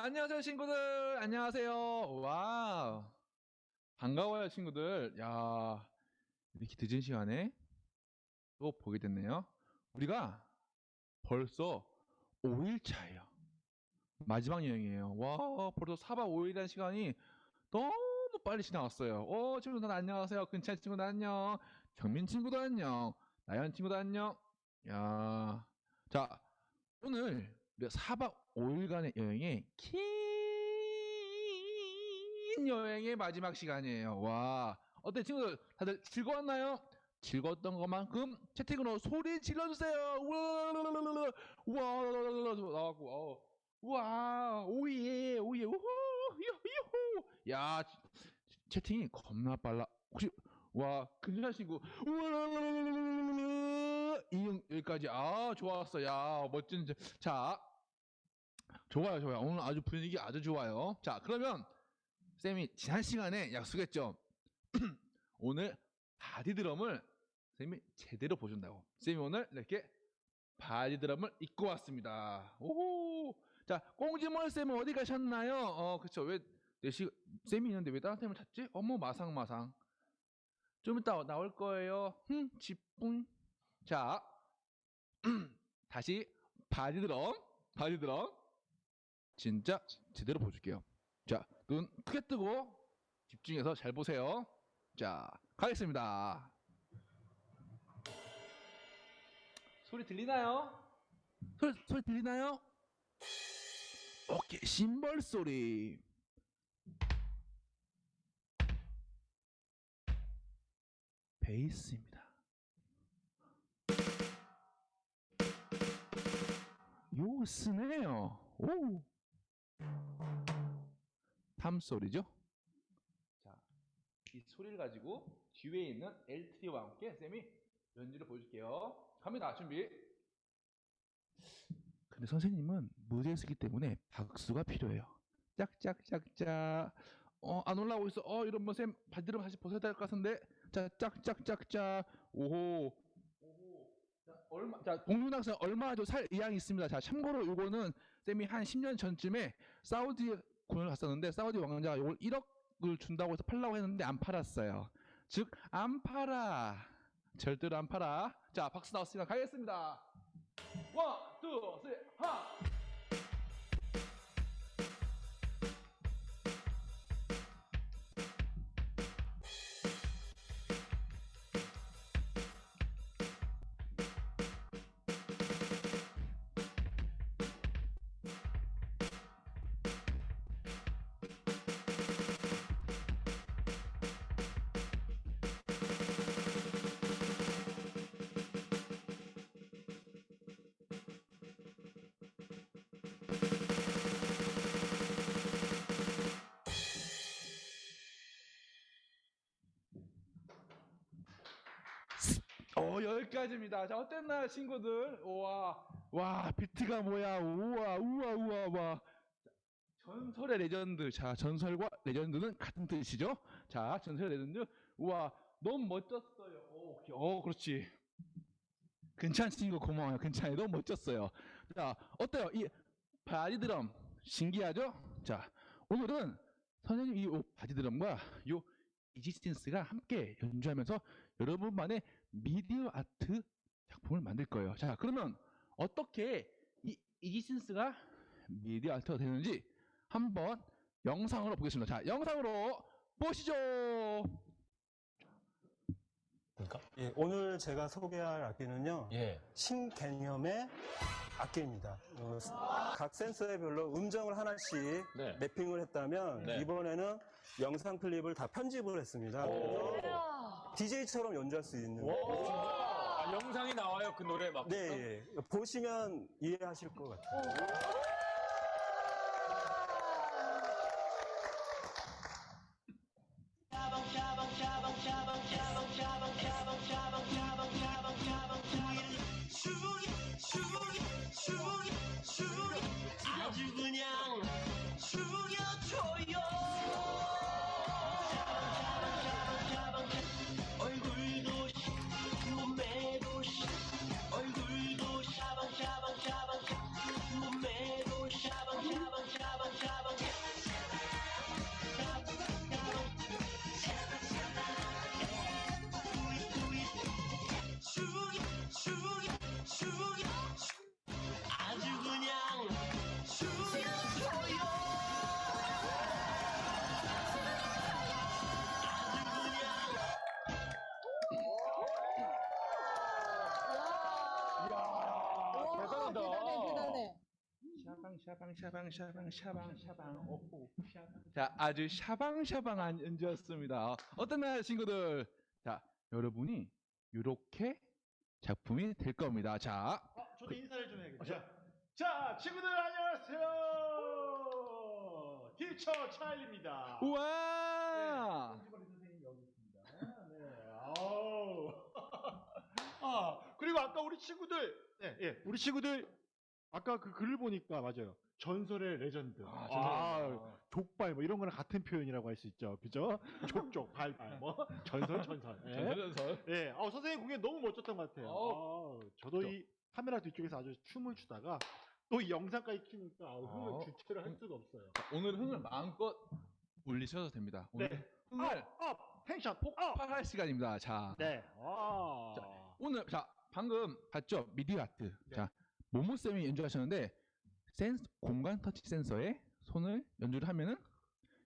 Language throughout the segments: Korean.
안녕하세요, 친구들. 안녕하세요. 와 반가워요, 친구들. 야, 이렇게 늦은 시간에 또 보게 됐네요. 우리가 벌써 5일 차예요. 마지막 여행이에요. 와, 벌써 4박 5일이라는 시간이 너무 빨리 지나갔어요. 어, 친구들 안녕하세요. 근찬 친구들 안녕. 경민 친구도 안녕. 나연 친구도 안녕. 야, 자, 오늘 우리가 4박 5일간의 여행에 긴 여행의 마지막 시간이에요. 와, 어때 친구들 다들 즐거웠나요? 즐거웠던 것만큼 채팅으로 소리 질러주세요. 우와, 나왔고, 어. 우와, 오예, 오예, 우후, 유후. 야, 채팅이 겁나 빨라. 혹시 와, 친구, 우와, 이응 여기까지. 아, 좋았어. 야, 멋진. 자, 좋아요, 좋아요. 오늘 아주 분위기 아주 좋아요. 자, 그러면 쌤이 지난 시간에 약속했죠. 오늘 body drum을 쌤이 제대로 보준다고. 쌤이 오늘 이렇게 body drum을 입고 왔습니다. 오, 자, 꽁지몰 쌤은 어디 가셨나요? 어, 그쵸. 왜, 내시, 쌤이 있는데 왜 다른 쌤을 찾지? 어머, 마상마상. 좀 이따 나올 거예요. 흠, 지뿡. 자, 다시 body drum, body drum. 진짜 제대로 보여줄게요. 자, 눈 크게 뜨고 집중해서 잘 보세요. 자, 가겠습니다. 소리 들리나요? 소리, 소리 들리나요? 오케이, 심벌 소리. 베이스입니다. 요 스네요. 오. 탐 소리죠? 자, 이 소리를 가지고 뒤에 있는 L3와 함께 쌤이 연주를 보여줄게요. 갑니다. 준비. 근데 선생님은 무대에 서기 때문에 박수가 필요해요. 짝짝짝짝. 어, 안 올라오고 있어. 어, 이러면 쌤 바지를 다시 벗어야 될 것 같은데. 자, 짝짝짝짝. 오호. 오호. 자, 얼마, 자, 동윤 학생 얼마나 살 의향이 있습니다. 자, 참고로 이거는 쌤이 한 10년 전쯤에 사우디 공연을 갔었는데 사우디 왕자가 이걸 1억을 준다고 해서 팔라고 했는데 안 팔았어요. 즉 안 팔아. 절대로 안 팔아. 자 박수 나왔으니까 가겠습니다. 원, 투, 쓰리, 하. 여기까지입니다. 자, 어땠나요, 친구들? 우와, 와, 비트가 뭐야? 우와, 우와, 우와, 와. 전설의 레전드. 자, 전설과 legend는 같은 뜻이죠? 자, 전설의 레전드. 우와, 너무 멋졌어요. 오, 어, 그렇지. 괜찮은 친구 고마워요. 괜찮아요. 너무 멋졌어요. 자, 어때요? 이 바디 드럼 신기하죠? 자, 오늘은 선생님 이 body drum과 요 이지스틴스가 함께 연주하면서 여러분만의 미디어 아트 작품을 만들 거예요. 자, 그러면 어떻게 이 이지스틴스가 미디어 아트가 되는지 한번 영상으로 보겠습니다. 자, 영상으로 보시죠. 그러니까? 예, 오늘 제가 소개할 악기는요 예. 신개념의 악기입니다. 어, 각 센서에 별로 음정을 하나씩 네. 맵핑을 했다면 네. 이번에는 영상 클립을 다 편집을 했습니다. 그래서 DJ처럼 연주할 수 있는. 와, 아, 영상이 나와요 그 노래 막. 네, 예. 보시면 이해하실 것 같아요. 샤방 샤방 샤방 샤방 오호 샤방 자 아주 샤방샤방한 연주였습니다 어땠나요 친구들 자 여러분이 이렇게 작품이 될 겁니다 자 어, 저도 인사를 좀 해야겠죠. 자, 친구들 안녕하세요. 티처 차일입니다. 우와 홍지머리 선생님 여기 있습니다. 네. 아우. 아, 그리고 아까 우리 친구들, 네, 예, 우리 친구들 아까 그 글을 보니까 맞아요. 전설의 레전드. 아, 아, 전설의 족발 뭐 이런 거랑 같은 표현이라고 할 수 있죠. 그죠? 족족 발발 뭐 전설 전설. 예. 전설 전설 예, 어, 선생님 공연 너무 멋졌던 것 같아요. 어. 아, 저도 이 카메라 뒤쪽에서 아주 춤을 추다가 또 이 영상까지 키니까 아, 흥을 어. 주체를 할 수가 없어요. 오늘 흥을 마음껏 올리셔도 됩니다 오늘 네. 흥을 up, up, tension, up. 폭발할 시간입니다 자 네. 아. 자, 오늘 자 방금 봤죠 미디어 아트 네. 자 모모 쌤이 연주하셨는데 센스 공간 터치 센서에 손을 연주를 하면은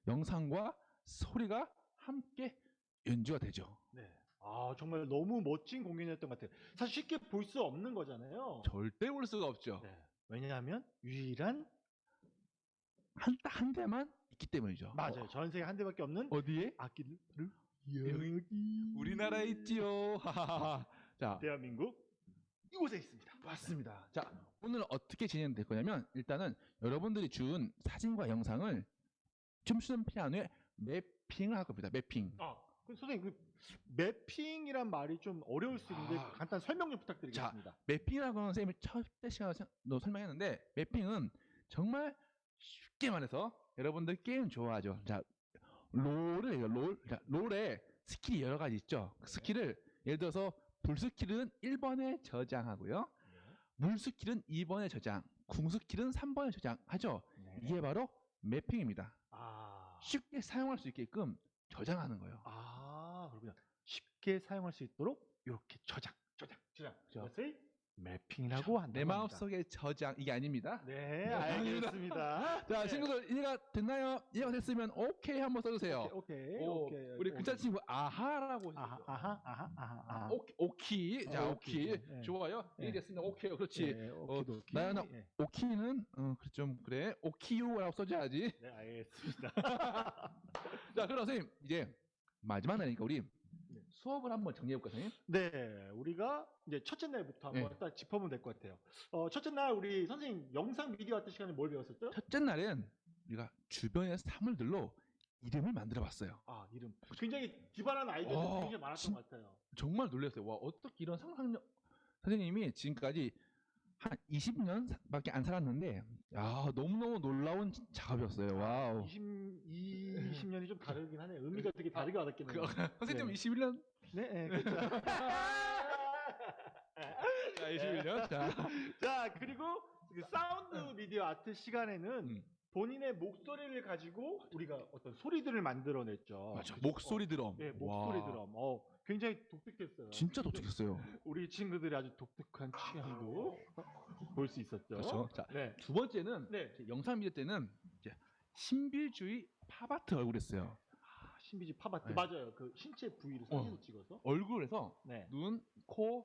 영상과 소리가 함께 연주가 되죠 네. 아, 정말 너무 멋진 공연이었던 것 같아요. 사실 쉽게 볼 수 없는 거잖아요. 절대 볼 수가 없죠 네. 왜냐하면 유일한 한딱 한 대만 있기 때문이죠 맞아요. 전 세계 한 대밖에 없는 어, 디에 악기를 여기, 우리나라에 있지요. 자 대한민국 이곳에 있습니다. 맞습니다. 자, 오늘 어떻게 진행될 거냐면 일단은 여러분들이 준 사진과 영상을 춤추는 피아노에 매핑을 할 겁니다. 매핑. 아, 그 선생님 그 매핑이란 말이 좀 어려울 수 있는데 아. 간단 설명 좀 부탁드리겠습니다. 매핑이라고 하는 선생님이 첫째 시간에도 설명했는데 매핑은 정말 쉽게 말해서 여러분들 게임 좋아하죠. 자, 롤을 해요. 롤. 자, 롤에 skill이 여러 가지 있죠. 그 skill을 예를 들어서 불 skill은 1번에 저장하고요. 물 skill은 2번에 저장, 궁 skill은 3번에 저장하죠. 네. 이게 바로 mapping입니다. 아, 쉽게 사용할 수 있게끔 저장하는 거예요. 아, 그렇군요. 쉽게 사용할 수 있도록 이렇게 저장, 저장, 저장. 그렇죠. 그것을 mapping이라고 한다. 내 마음속에 저장 이게 아닙니다. 네, 네, 알겠습니다. 자 네. 친구들 이해가 됐나요? 이해가 됐으면 오케이 한번 써주세요. 오케이, 오, 오케이. 우리 오케이. 근찬 친구 아하라고 아하. 아하, 아하, 아하, 아하. 오키, 오키. 자 어, 오키, 오키. 네. 좋아요. 네. 이해 됐습니다. 오케이요. 그렇지. 네, 오키도 오키. 나연아, 네. 오키는 어, 좀 그래. 오키유라고 써줘야지. 네, 알겠습니다. 자 그럼 선생님 이제 마지막 날이니까 우리 네. 수업을 한번 정리해볼까 선생님? 네, 우리가 이제 첫째 날부터 한번 네. 딱 짚어보면 될 것 같아요. 어, 첫째 날 우리 선생님 영상 미디어 하던 시간에 뭘 배웠었죠? 첫째 날은 우리가 주변의 사물들로 이름을 만들어봤어요. 아, 이름. 굉장히 기발한 아이디어들이 어, 굉장히 많았던 진- 것 같아요. 정말 놀랐어요. 와 어떻게 이런 상상력 선생님이 지금까지 한 20년밖에 안 살았는데 야 너무너무 놀라운 작업이었어요. wow. 20, 20년이 좀 다르긴 하네. 의미가 되게 다르게 와닿겠네요. 그, 선생님 네. 21년? 네, 네, 그렇죠. 자 21년. 자. 자, 그리고 그 사운드 미디어 아트 시간에는 음. 본인의 목소리를 가지고 우리가 어떤 소리들을 만들어냈죠. 맞아. 목소리 드럼. 어, 네, 목소리 와, 드럼. 어, 굉장히 독특했어요. 진짜 독특했어요. 우리 친구들이 아주 독특한 취향도 볼 수 있었죠. 그렇죠. 자, 네. 두 번째는 네. 영상 미디어 때는 이제 신비주의 팝아트 얼굴했어요. 아, 신비지 팝아트 네. 맞아요. 그 신체 부위를 사진을 찍어서. 얼굴에서 네. 눈, 코,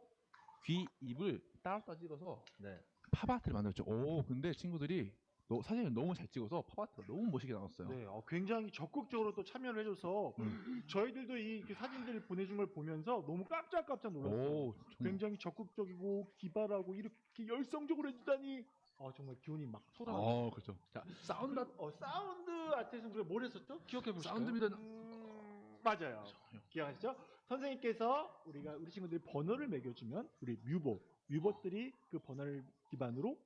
귀, 입을 따로따로 찍어서 네. 팝아트를 만들었죠. 오, 근데 친구들이 너, 사진을 너무 잘 찍어서 팝아트가 너무 멋있게 나왔어요. 네, 어, 굉장히 적극적으로 또 참여를 해줘서 음. 저희들도 이그 사진들을 보내준 걸 보면서 너무 깜짝깜짝 놀랐어요. 오. 굉장히 적극적이고 기발하고 이렇게 열성적으로 해주다니 어, 정말 기운이 막 솟아나요. 어, 그렇죠. 자, 사운드 어, sound art에서 우리가 뭘 했었죠? 기억해 보실까요? 사운드 미디어는- 음, 맞아요. 기억하시죠? 선생님께서 우리가 우리 친구들이 번호를 매겨주면 우리 뮤봇, 뮤봇들이 그 번호를 기반으로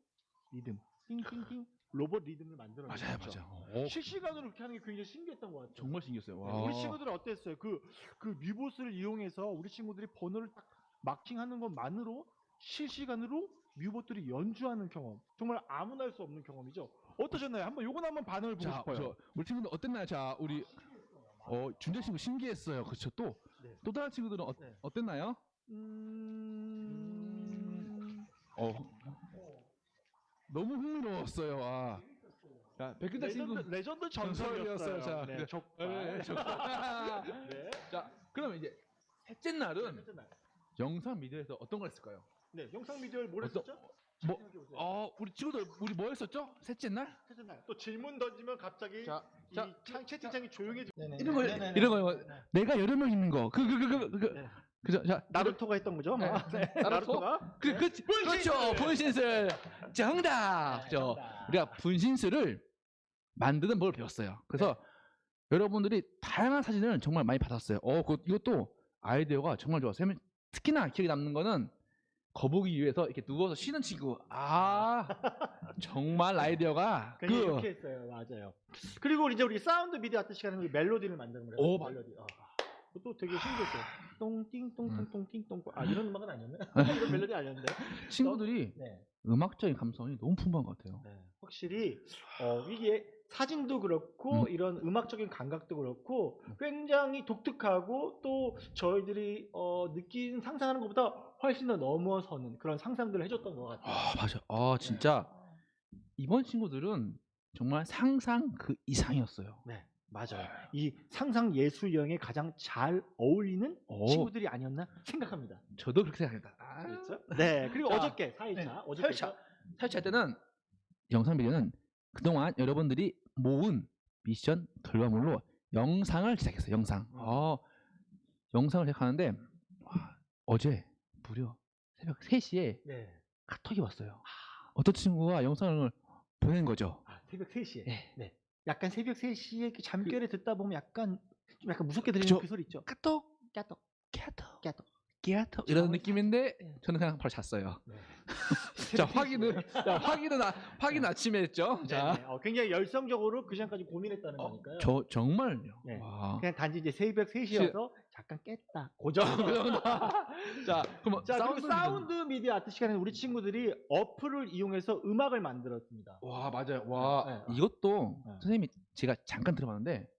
리듬, 띵띵띵 로봇 리듬을 만들어 맞아요, 맞아요. 오, 실시간으로 그렇게 하는 게 굉장히 신기했던 것 같아요. 정말 신기했어요. 네, 와. 우리 친구들은 어땠어요? 그, 그 뮤봇을 이용해서 우리 친구들이 번호를 딱 마킹하는 것만으로 실시간으로 뮤봇들이 연주하는 경험. 정말 아무나 할 수 없는 경험이죠. 어떠셨나요? 한번 요건 한번 반응을 보고 자, 싶어요. 저, 우리 친구들 어땠나요? 자, 우리 어, 준재 친구 신기했어요. 그렇죠. 또, 네. 또 다른 친구들은 어, 네. 어땠나요? 음... 어, 너무 흥미로웠어요. 와. 자, 백근자 친구. legend, legend 전설이었어요. 자, 네, 그- 족발. 네, 저- 네. 자, 그러면 이제 셋째 날은 셋째 날. 영상 미디어에서 어떤 걸 했을까요? 네, 영상 미디어를 뭘 어떤- 했었죠? 뭐. 어, 우리 친구들 우리 뭐 했었죠? 셋째 날? 셋째 날. 또 질문 던지면 갑자기 자, 이 자, 창- 채팅창이 조용해지. 이런 거 이런 거 내가 여러 명 있는 거. 그 그 그 그 그. 네. 그죠? 자, 나루토가 했던 거죠? 네. 아, 네. 나루토? 나루토 가 그, 그, 그렇죠. 분신술. 정답. 저 우리가 분신술을 만드는 법을 배웠어요. 그래서 여러분들이 다양한 사진을 정말 많이 받았어요. 어, 그, 이것도 아이디어가 정말 좋았어요. 특히나 기억에 남는 거는 거북이 위에서 이렇게 누워서 쉬는 친구. 아, 정말 아이디어가 그 이렇게 했어요. 맞아요. 그리고 이제 우리 사운드 미디어 아트 시간에 우리 멜로디를 만드는 거예요. 오, 맞- 멜로디. 아, 그것도 되게 신기했어요. 똥띵똥똥똥띵똥. 아 이런 음악은 아니었네. 음. 이런 멜로디 아니었는데. 친구들이 네. 음악적인 감성이 너무 풍부한 것 같아요. 네, 확실히 어, 이게 사진도 그렇고 음. 이런 음악적인 감각도 그렇고 굉장히 독특하고 또 저희들이 어, 느낀 상상하는 것보다 훨씬 더 넘어서는 그런 상상들을 해줬던 것 같아요. 아, 맞아. 아, 진짜 이번 친구들은 정말 상상 그 이상이었어요. 네, 맞아요. 이 상상 예술형에 가장 잘 어울리는 오. 친구들이 아니었나 생각합니다. 저도 그렇게 생각합니다. 아, 그렇죠? 네, 그리고 자, 어저께 4일차, 네, 어저께 4일차. 설치할 때는 영상 비디오는 그동안 여러분들이 모은 미션 결과물로 영상을 제작했어요. 영상. 어, 영상을 제작하는데 와, 어제 무려 새벽 3시에 네. 카톡이 왔어요. 어떤 친구가 영상을 보낸 거죠. 아, 새벽 3시에. 네. 네. 약간 새벽 3시에 그 잠결에 듣다 보면 약간 좀 약간 무섭게 들리는 그쵸. 그 소리 있죠. 카톡, 까똑, 카톡, 까똑. 카톡 이런 느낌인데 네. 저는 그냥 바로 잤어요. 네. 자 확인은 자, 확인은 아, 확인 아침에 했죠. 네, 자, 네. 어, 굉장히 열성적으로 그 시간까지 고민했다는 어, 거니까요. 저 정말요. 네. 와. 그냥 단지 이제 새벽 3시여서 잠깐 깼다. 고정. 자, 그럼 자, sound sound 미디어 아트 시간에 우리 친구들이 어플을 이용해서 음악을 만들었습니다. 와 맞아요. 와 네, 네. 이것도 네. 선생님이 제가 잠깐 들어봤는데,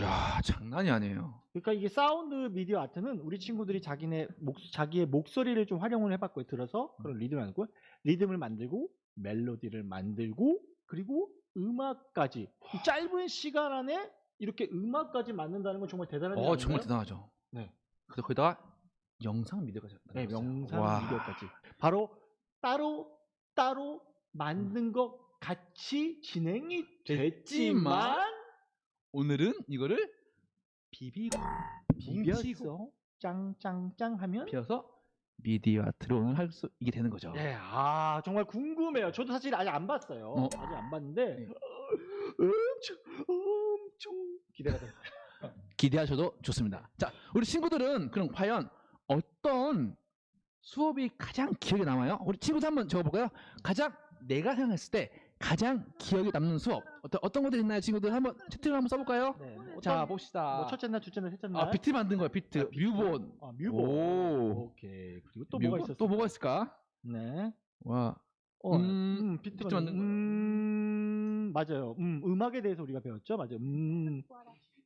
야 장난이 아니에요. 그러니까 이게 사운드 미디어 아트는 우리 친구들이 자기네 목, 자기의 목소리를 좀 활용을 해봤고요. 들어서 그런 리듬을 만들고 리듬을 만들고 멜로디를 만들고 그리고 음악까지 이 짧은 시간 안에 이렇게 음악까지 만든다는 건 정말 대단한 일어 정말? 대단하죠. 네. 그래서 거기다가 영상 미디어까지. 네. 영상 와. 미디어까지 바로 따로 따로 만든 것 같이 진행이 됐지만 오늘은 이거를 비비고 비벼서 짱짱짱 하면 비어서 미디어 아트로 오늘 할수 있게 되는 거죠. 네, 아 정말 궁금해요. 저도 사실 아직 안 봤어요. 어. 아직 안 봤는데 네. 기대가 됩니다. 기대하셔도 좋습니다. 자, 우리 친구들은 그럼 과연 어떤 수업이 가장 기억에 남아요? 우리 친구들 한번 적어볼까요? 가장 내가 생각했을 때 가장 기억에 남는 수업 어떤 어떤 것들 있나요, 친구들? 한번 채팅을 한번 써볼까요? 네, 어떤- 자, 봅시다. 뭐 첫째 날, 둘째 날, 셋째 날. 아, 비트 만든 거예요, 비트. 아. 뮤본. 아, 뮤본. 오. 오케이. 그리고 또 뮤본? 뭐가 있었어? 또 뭐가 있을까? 네. 와, 어, 음, 음, 비트, 비트 만든 만든 음, 맞아요. 음, 음악에 대해서 우리가 배웠죠. 맞아요. 음,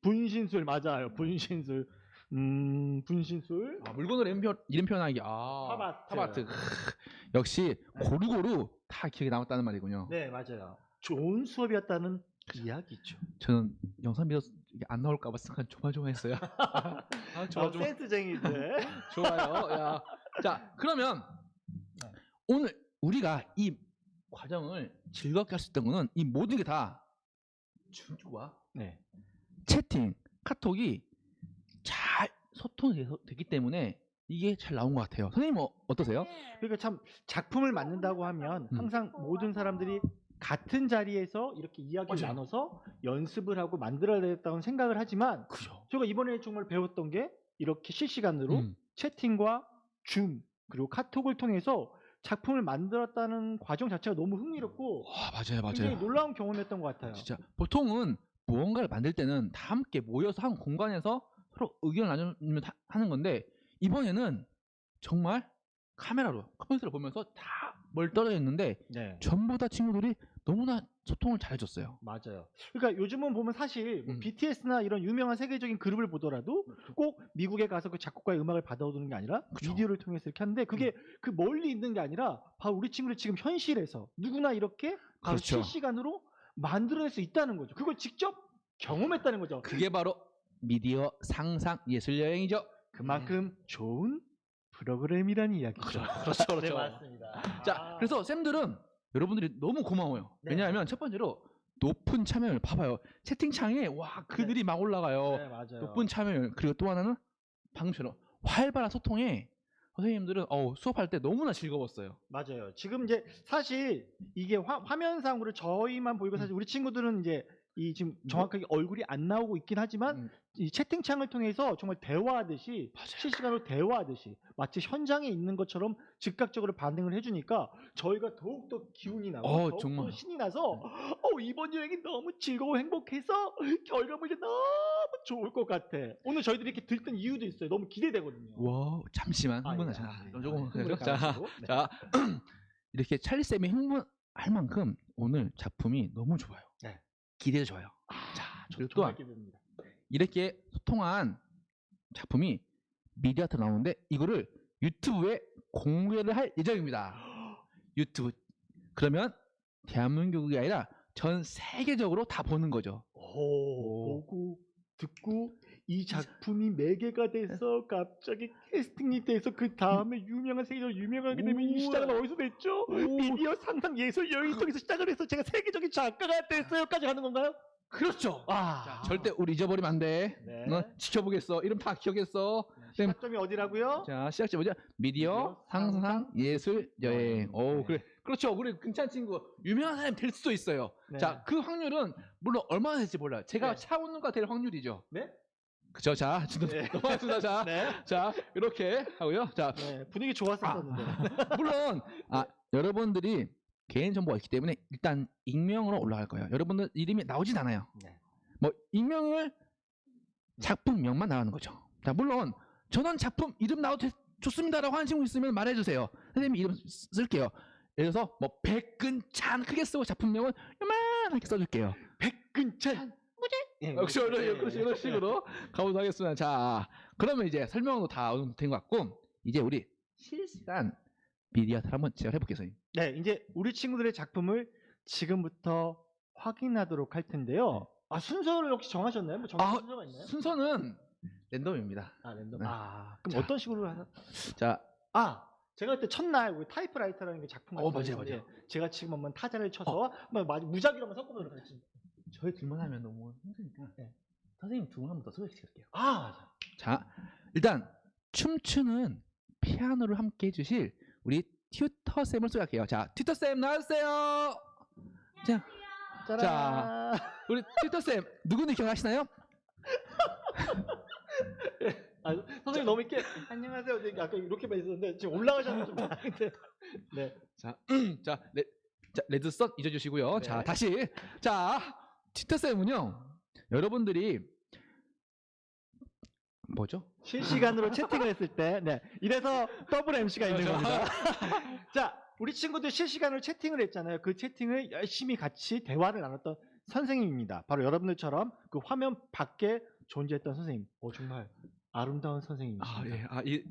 분신술 맞아요. 분신술. 음, 분신술. 아, 물건으로 이름표, 이름 표현하기. 아. 탑아트. 크, 역시 고루고루 다 기억에 남았다는 말이군요. 네, 맞아요. 좋은 수업이었다는 이야기죠. 저는 영상 이게 안 나올까봐 순간 조마조마했어요. 아, 좋아, 아, 좋아. 센스쟁이들. 좋아요. 야. 자, 그러면 네. 오늘 우리가 이 과정을 즐겁게 할 수 있던 거는 이 모든 게다 준주와 네. 채팅, 카톡이 잘 소통이 됐기 때문에 이게 잘 나온 것 같아요. 선생님 어, 어떠세요? 그러니까 참 작품을 만든다고 하면 음. 항상 모든 사람들이 같은 자리에서 이렇게 이야기를 맞아요. 나눠서 연습을 하고 만들어야 되겠다고 생각을 하지만 그죠. 제가 이번에 정말 배웠던 게 이렇게 실시간으로 음. 채팅과 줌 그리고 카톡을 통해서 작품을 만들었다는 과정 자체가 너무 흥미롭고 와, 맞아요, 굉장히 맞아요. 놀라운 경험이었던 것 같아요. 진짜 보통은 무언가를 만들 때는 다 함께 모여서 한 공간에서 서로 의견을 나누면 하- 하는 건데 이번에는 정말 카메라로 컴퓨터를 보면서 다 멀 떨어져 있는데 네. 전부 다 친구들이 너무나 소통을 잘해줬어요. 맞아요. 그러니까 요즘은 보면 사실 뭐 음. BTS나 이런 유명한 세계적인 그룹을 보더라도 꼭 미국에 가서 그 작곡가의 음악을 받아오는 게 아니라 그쵸. 비디오를 통해서 이렇게 하는데 그게 그 멀리 있는 게 아니라 바로 우리 친구들 지금 현실에서 누구나 이렇게 바로 그렇죠. 실시간으로 만들어낼 수 있다는 거죠. 그걸 직접 경험했다는 거죠. 그게 바로 미디어 상상 예술 여행이죠. 그만큼 좋은 프로그램이라는 이야기죠. 그렇죠, 그렇죠. 네, 맞습니다. 자, 아, 그래서 쌤들은 여러분들이 너무 고마워요. 네. 왜냐하면 첫 번째로 높은 참여율 봐봐요. 채팅창에 와 글들이 막 올라가요. 네, 맞아요. 높은 참여율 그리고 또 하나는 방금처럼 활발한 소통에 선생님들은 어, 수업할 때 너무나 즐거웠어요. 맞아요. 지금 이제 사실 이게 화, 화면상으로 저희만 보이고 사실 우리 친구들은 이제 이 지금 정확하게 얼굴이 안 나오고 있긴 하지만 음. 이 채팅창을 통해서 정말 대화하듯이 실시간으로 대화하듯이 마치 현장에 있는 것처럼 즉각적으로 반응을 해주니까 저희가 더욱더 기운이 나고 어, 더욱더 정말. 신이 나서 어, 이번 여행이 너무 즐거워 행복해서 결과물이 너무 좋을 것 같아. 오늘 저희들이 이렇게 들뜬 이유도 있어요. 너무 기대되거든요. 와 잠시만 아, 흥분하 예, 자 아, 예. 조금 아, 흥분을 자. 네. 자 이렇게 찰리 쌤이 흥분할 만큼 오늘 작품이 너무 좋아요. 네. 기대도 좋아요. 자 정말 또한 기대됩니다. 이렇게 소통한 작품이 미디어트 나오는데 이거를 유튜브에 공개를 할 예정입니다. 유튜브 그러면 대한민국이 아니라 전 세계적으로 다 보는 거죠. 오, 보고 듣고 이 작품이 매개가 돼서 갑자기 캐스팅이 돼서 그 다음에 유명한 세계적으로 유명하게 되면 이. 시작은 어디서 됐죠? 미디어 상상 예술 여행 속에서 시작을 해서 제가 세계적인 작가가 됐어요까지 가는 건가요? 그렇죠. 아, 자, 절대 우리 잊어버리면 안 돼. 네. 너 지켜보겠어. 이름 다 기억했어. 시작점이 어디라고요? 자, 시작점 뭐죠? 미디어, 상상, 예술, 여행. 오, 네. 그래. 그렇죠. 우리 근찬 친구 유명한 사람이 될 수도 있어요. 네. 자, 그 확률은 물론 얼마나 될지 몰라요. 제가 네. 차은우가 될 확률이죠. 네? 그죠? 자, 지금 네. 넘어갔습니다. 자, 네. 자, 이렇게 하고요. 자, 네, 분위기 좋았었는데. 물론 아, 여러분들이 개인 정보가 있기 때문에 일단 익명으로 올라갈 거예요. 여러분들 이름이 나오진 않아요. 네. 뭐 익명을 작품명만 나가는 거죠. 자, 물론 저는 작품 이름 나와도 되- 좋습니다라고 하는 친구 있으면 말해주세요. 선생님 이름 쓰- 쓸게요. 예를 들어서 뭐 백근찬 크게 쓰고 작품명은 요만하게 써줄게요. 백근찬. 예, 역시 이런, 예, 이런, 예. 이런 식으로 가보도록 하겠습니다. 자, 그러면 이제 설명도 다 어느 정도 된것 같고 이제 우리 실시간 미디어를 한번 제가 해볼게요. 네, 이제 우리 친구들의 작품을 지금부터 확인하도록 할 텐데요. 아, 순서를 혹시 정하셨나요? 뭐 정한 아, 순서가 있나요? 순서는 랜덤입니다. 아, 랜덤. 네. 아, 그럼 자. 어떤 식으로 하나? 자, 아, 제가 그때 첫날 우리 타이프라이터라는 게 작품 어, 맞아요, 맞아요. 제가 지금 한번 타자를 쳐서 마- 무작위로 한번 섞어보도록 하겠습니다. 저희 둘만 하면 너무 힘드니까 네. 선생님 두 분 한 번 더 소개시킬게요. 아, 맞아. 자, 일단 춤추는 피아노를 함께 해주실 우리 튜터 쌤을 소개할게요. 자, 튜터 쌤 나와주세요. 자, 짜란. 우리 튜터 쌤 누군지 기억하시나요? 아, 선생님 너무 이렇게 안녕하세요. 이렇게 아까 이렇게만 있었는데 지금 올라가셔서 좀 다른데. 네. 자, 자, 레, 자 레드썬 잊어주시고요. 네. 자, 다시 자, 튜터 쌤은요, 여러분들이 뭐죠? 실시간으로 채팅을 했을 때, 네. 이래서 더블 MC가 있는. 겁니다. 자, 우리 친구들 실시간으로 채팅을 했잖아요. 그 채팅을 열심히 같이 대화를 나눴던 선생님입니다. 바로 여러분들처럼 그 화면 밖에 존재했던 선생님. 오, 정말 아름다운 선생님이십니다. 아, 예, 아, 이,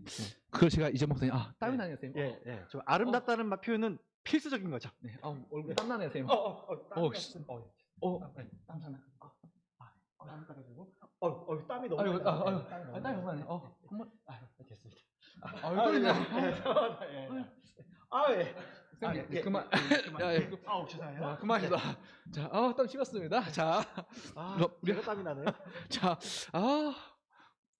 그걸 제가 잊어먹었더니, 아, 땀이 네. 나네요, 선생님. 예, 예. 좀 아름답다는 말 표현은 필수적인 거죠. 네, 어, 얼굴 땀 나네요, 선생님. 어, 어, 어, 어. 어, 어, 네. 땀 나네. 아, 아, 어, 땀 따가지고. 어, 어, 땀이 너무 아이고, 많이 아, 나네. 아이고, 땀이 아, 너무 땀이 많이 나네. 나네. 어, 한번, 아, 됐습니다. 아, 아, 왜 예, 그러냐. 예, 예, 예. 아, 예. 선생님, 아, 예, 그만. 예, 그만. 야, 야, 예. 아우, 죄송해요. 아, 그만이다. 자, 아, 땀 식었습니다. 자, 아, 우리- 땀이 나네요. 자, 아,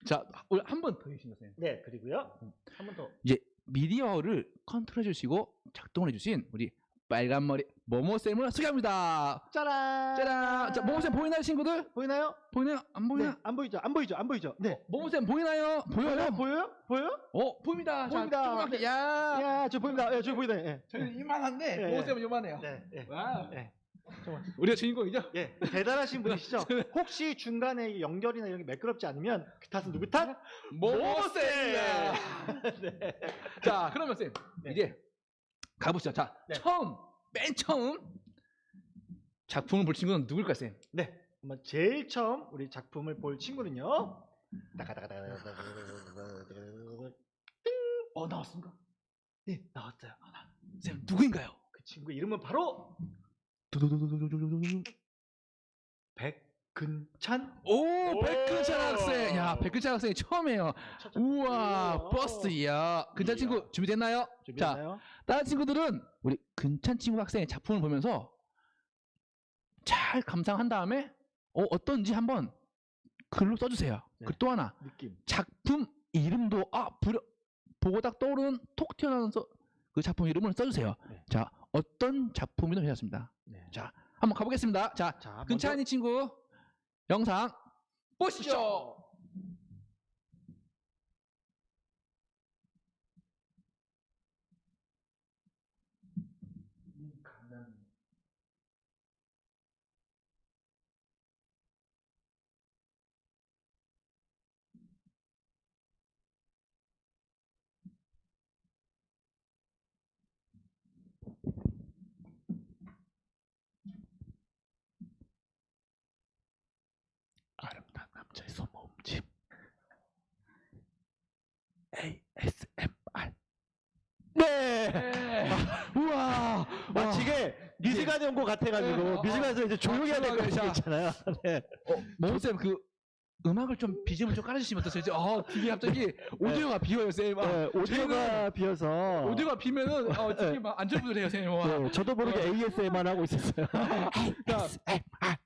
자, 우리 한 번 더 해주시면 선생님. 네, 그리고요. 한 번 더. 이제 미디어를 컨트롤해 주시고 작동을 해주신 우리 빨간 머리 모모 쌤을 소개합니다. 짜란. 짜란. 자, 모모 쌤 보이나요, 친구들? 보이나요? 보이나요? 안 네, 보이나? 안 보이죠? 안 보이죠? 안 보이죠? 네. 모모 쌤 보이나요? 보여요? 보여요? 보여요? 어, 보입니다. 보입니다. 자, 조그맣게. 야, 야, 저 보입니다. 예, 저 보이다. 예. 저희는 이만한데 네. 모모 쌤은 요만해요. 네, 예. 와, 예. 우리가 주인공이죠? 예, 대단하신 분이시죠? 혹시 중간에 연결이나 이런 게 매끄럽지 않으면 그 탓은 누구 탓? 모모 쌤. 네. 자, 그러면 쌤 네. 이제 가보시죠. 자, 네. 처음, 맨 처음 작품을 볼 친구는 누굴까요, 쌤? 네. 한번 제일 처음 우리 작품을 볼 친구는요. 어, 나왔습니까? 네, 나왔어요. 아, 쌤, 누구인가요? 그 친구 이름은 바로 백백 근찬 오, 오. 백근찬 학생. 야, 백근찬 학생이 처음이에요. 우와, 우와. 버스 야. 근찬 친구 준비됐나요? 자, 준비됐나요? 다른 친구들은 우리 근찬 친구 학생의 작품을 보면서 잘 감상한 다음에 어, 어떤지 한번 글로 써주세요. 네. 그리고 또 하나 느낌. 작품 이름도 아 부려, 보고 딱 떠오르는 톡 튀어나오는 서- 그 작품 이름을 써주세요. 네. 자 어떤 작품이든 괜찮습니다. 네. 자 한번 가보겠습니다. 자 자, 근찬이 친구 영상 보시죠. 아름다운 남자의 손모음집 ASMR 네. 우와 마치 이게 뮤지컬 연구 같아가지고 네, 어, 뮤지컬에서 이제 조용히 해야 될거 자. 있잖아요. 네. 모쌤 그 음악을 좀 BGM 좀 깔아주시면 어떠세요? 어 이게 갑자기 오디오가 비어요 쌤 아, 네, 오디오가 비어서 오디오가 비면은 어 지금 막 안절부절해요 쌤 와. 네, 저도 모르게 ASMR 하고 있었어요. 자,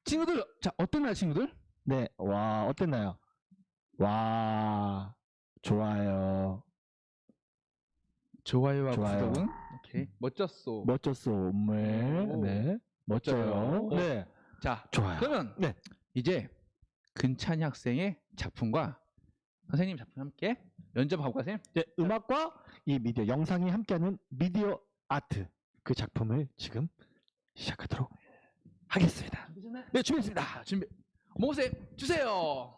친구들 자 어떤가요 친구들? 네, 와 어땠나요? 와 좋아요, 좋아요와 좋아요. 구독은 오케이 멋졌어. 멋졌어 오늘, 오. 네, 멋져요. 네, 자 좋아요. 그러면 네. 이제 근찬이 학생의 작품과 선생님 작품 함께 연접하고 가세요. 네, 음악과 이 미디어 영상이 함께하는 미디어 아트 그 작품을 지금 시작하도록 하겠습니다. 네 준비했습니다. 준비. 모쌤 주세요.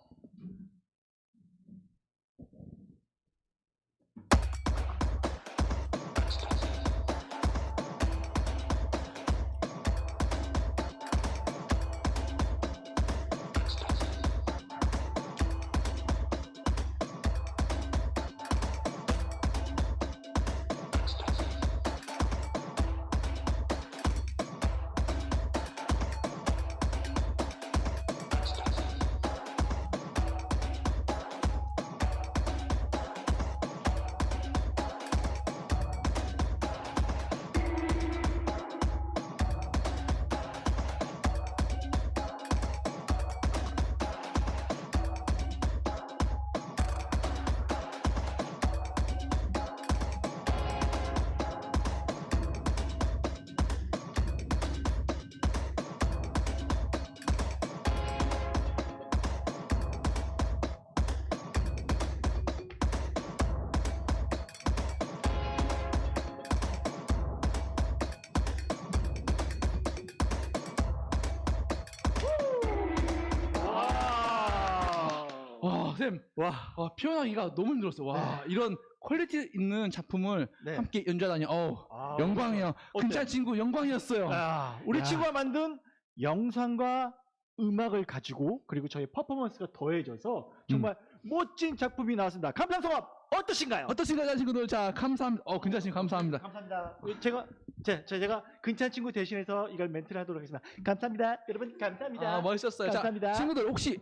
와, 와, 표현하기가 너무 힘들었어. 와, 이런 퀄리티 있는 작품을 네. 함께 연주하다니, 어우, 아. 어때요? 근찬 친구 영광이었어요. 아, 우리 야. 친구가 만든 영상과 음악을 가지고 그리고 저희 퍼포먼스가 더해져서 정말 멋진 작품이 나왔습니다. 감상평 어떠신가요? 어떠신가요, 친구들? 자, 감사합니다. 어, 근찬 친구 감사합니다. 감사합니다. 제가 제, 제- 제가 근찬 친구 대신해서 이걸 멘트를 하도록 하겠습니다. 감사합니다. 여러분 감사합니다. 아, 멋있었어요. 감사합니다. 자, 친구들 혹시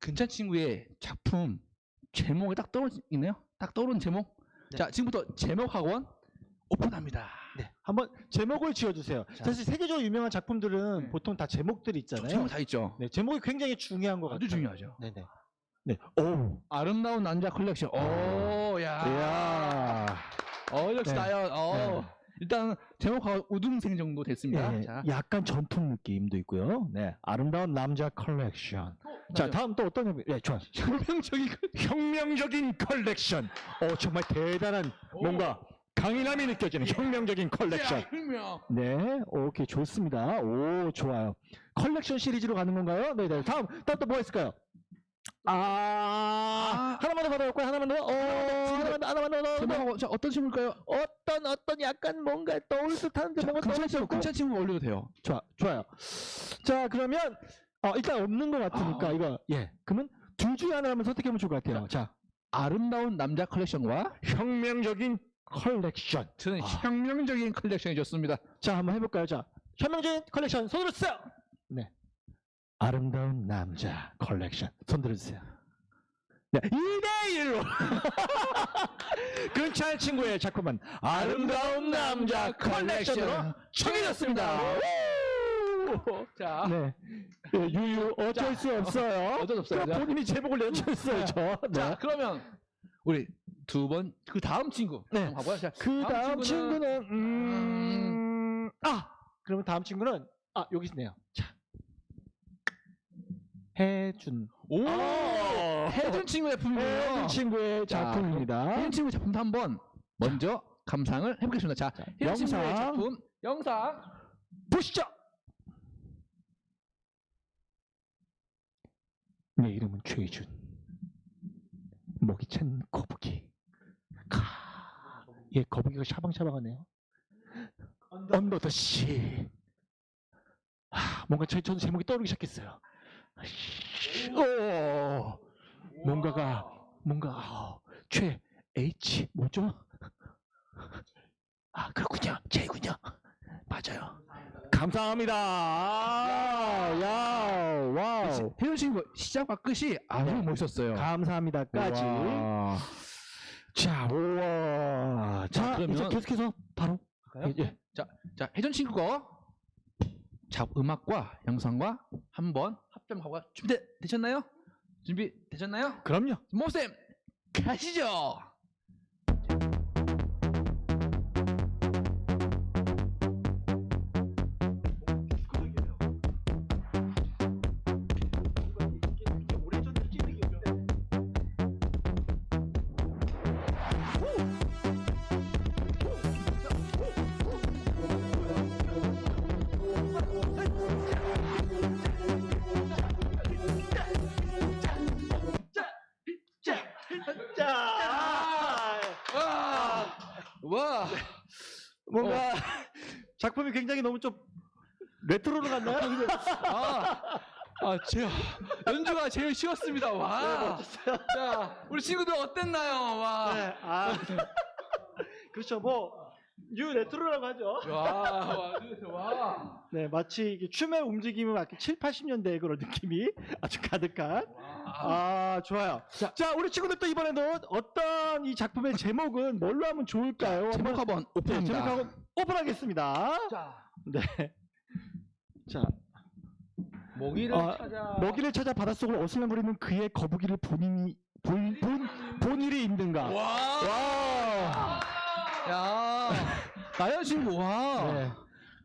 근찬 친구의 작품 제목이 딱 떠오르네요? 딱 떠오르는 제목? 네. 자, 지금부터 제목 학원 오픈합니다. 네, 한번 제목을 지어주세요. 자. 사실 세계적으로 유명한 작품들은 네. 보통 다 제목들이 있잖아요. 제목 다 있죠? 네, 제목이 굉장히 중요한 것 같아요. 아주 중요하죠. 네네. 네. 오. 아름다운 남자 컬렉션. 오, 야. 이야. 어, 역시 네. 나요. 어. 네. 일단 제목 학원 우등생 정도 됐습니다. 예, 자, 약간 전통 느낌도 있고요. 네, 아름다운 남자 컬렉션. 자, 맞아요. 다음 또 어떤 점? 예, 좋아요. 혁명적인 그- 혁명적인 컬렉션. 어, 정말 대단한 뭔가 강인함이 느껴지는 혁명적인 컬렉션. 야, 혁명. 네, 오케이 좋습니다. 오, 좋아요. 컬렉션 시리즈로 가는 건가요? 네, 네. 다음, 다음 또 뭐가 있을까요? 아, 하나만 더 받아볼까요? 하나만 더. 어, 하나만 더, 하나만 더. 하나만 더. 자 어떤 친구일까요? 어떤 어떤 약간 뭔가 떠올 듯한데 자, 뭔가 떠올. 근찬 친구 올려도 돼요. 좋아, 좋아요. 자, 그러면 어, 일단 없는 것 같으니까 아. 이거 예. 그러면 둘 중에 하나라면 선택해보면 좋을 것 같아요. 자, 아름다운 남자 컬렉션과 혁명적인 컬렉션. 저는 아. 혁명적인 컬렉션이 좋습니다. 자, 한번 해볼까요? 자, 혁명적인 컬렉션 손으로 쓰세요. 네. 아름다운 남자 컬렉션 손 들어주세요. 네, 2대1로 근찬 친구의 작품은 아름다운 남자 컬렉션으로 정해졌습니다. 자, 네. 네, 유유 어쩔 수 없어요. 어쩔 수 없어요. 그 본인이 제목을 내주셨어요. 저. 자, 네. 그러면 우리 두 번 그 다음 친구 네. 자, 그 다음 친구는 음... 아 그러면 다음 친구는 아 여기 있네요. 자 해준 오 아. 해준 친구의 작품이에요. 해준 친구의 자, 작품입니다. 해준 친구 작품 한번 먼저 감상을 해보겠습니다. 자, 해준 친구의 영상. 작품 영상 보시죠. 내 이름은 최준. 목이 찬 거북이. 가. 얘 거북이가 샤방샤방하네요. 언더 더 씨. 아, 뭔가 저, 저도 제목이 떠오르기 시작했어요. 오, 뭔가가 뭔가 어, 최 H 뭐죠? 아 그렇군요, J군요. 맞아요. 감사합니다. 아, 야, 와우. 해준 친구 시작과 끝이 아주 네. 멋있었어요. 감사합니다까지. 우와. 자, 우와. 자, 자, 그러면- 이제 계속해서 바로? 예, 예. 자, 혜전 친구 거. 자, 음악과 영상과 한번 합점하고 준비 되셨나요? 준비 되셨나요? 그럼요. 모쌤 가시죠. 뭔가 작품이 굉장히 너무 좀 레트로로 갔나요? 아, 아, 제 연주가 제일 쉬웠습니다. 와, 자, 우리 친구들 어땠나요? 와, 네, 아. 그렇죠. 뭐, new retro라고 하죠. 와, 와, 와. 네, 마치 이게 춤의 움직임은 막 7, 80년대의 그런 느낌이 아주 가득한. 아, 좋아요. 자, 우리 친구들 또 이번에도 어떤 이 작품의 제목은 뭘로 하면 좋을까요? 제목 한번 한번 네, 오픈합니다. 제목 학원 오픈하겠습니다. 자, 네. 자, 모기를 아, 찾아. 먹이를 찾아 바닷속을 어슬렁거리는 그의 거북이를 본인이 본, 본, 본일이 있는가? 와, 와. 야, 나연 친구, 와. 네.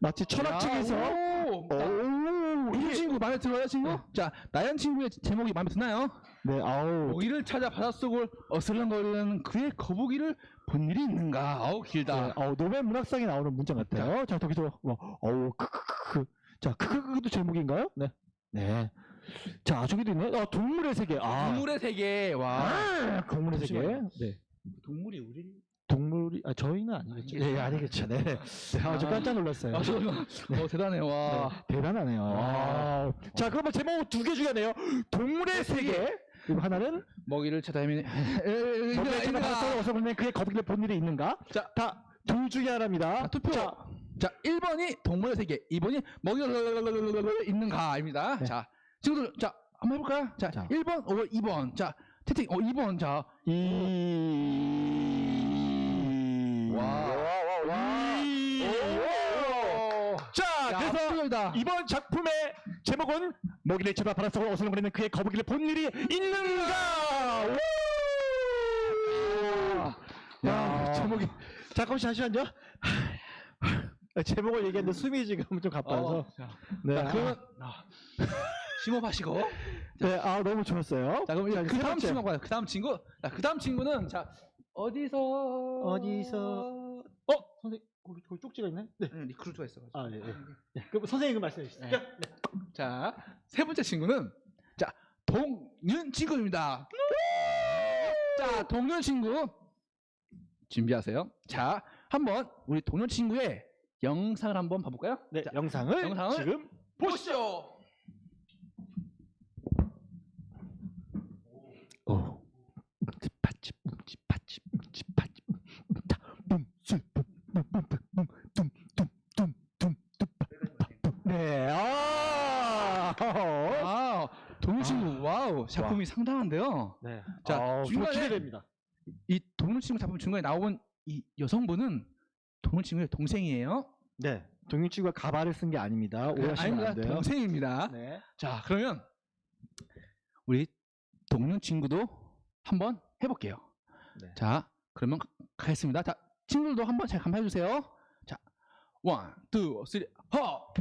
마치 철학책에서 야, 오. 오, 이 친구 마음에 들어요, 친구? 자, 나연 친구의 제목이 마음에 드나요? 네, 아우. 모기를 찾아 바닷속을 어슬렁거리는 그의 거북이를 본 일이 있는가? 아우 길다. 네, 어, 노벨 문학상에 나오는 문장 같아요. 자, 거기서 뭐, 어우, 크크크크. 자, 크크크도 제목인가요? 네. 네. 자, 저기도 있네. 어, 동물의 세계. 아, 동물의 세계. 와. 아, 동물의 세계. 네. 동물이 우리. 동물이, 아, 저희는 아니겠죠. 네, 아니겠죠. 네. 네. 아, 저 깜짝 놀랐어요. 아, 저, 어, 대단해. 와. 네, 대단하네요. 아. 자, 그러면 제목 두 개 중에네요. 동물의 세계. 그리고 하나는 먹이를 찾아 헤매는. 먹이를 찾아 바닷속을 어서 보면 그의 거북이를 본 일이 있는가? 자, 다 둘 중에 하나입니다. 자, 투표. 자, 자, 1번이 동물의 세계, 2번이 먹이가 있는가입니다. 네. 자, 친구들, 자, 한번 해 볼까요? 자, 자. 1번, 5번, 2번. 자, 채팅, 어, 2번. 자, 이. 와. 와. 이. 오. 자, 야, 그래서 압도적이다. 이번 작품의 제목은 먹이를 찾아 바닷속을 어슬렁거리는 그의 거북이를 본 일이 있는가? 우! 야, 제목이 잠깐만 잠시만요. 제목을 얘기했는데 숨이 지금 좀 가빠서. 어, 자, 네, 자, 그러면 아, 심호흡하시고. 네, 아 너무 좋았어요. 자, 그럼 자, 그세 다음. 친구 가요. 그 다음 친구. 자, 그 다음 친구는 자 어디서 어디서- 어, 선생님, 거기, 거기 쪽지가 있네. 네. 네, 리크루트가 있어가지고. 아, 네, 네. 네, 그럼 선생님 그 말씀해 주시죠. 네. 자, 세 번째 친구는 자 동윤 친구입니다. 자, 동윤 친구 준비하세요. 자, 한번 우리 동윤 친구의 영상을 한번 봐볼까요? 네, 자, 영상을, 영상을 지금 보시죠. 오. 움찔파치 움찔파치 움찔파치 움다 붐슬 둠둠둠둠 네. 아. 동물 친구 와우 작품이 상당한데요. 네. 자, 아, 중간에- 기대됩니다. 이 동물 친구 작품 중간에 나온 이 여성분은 동물 친구의 동생이에요. 네. 동윤 친구가 가발을 쓴 게 아닙니다. 오해하시면 아닙니다. 안 돼요. 동생입니다. 네. 자, 그러면 우리 동윤 친구도 한번 해볼게요. 네. 자, 그러면 가- 가겠습니다. 자, 친구들도 한번 잘 감상해 주세요. 자, one, two, three, 허.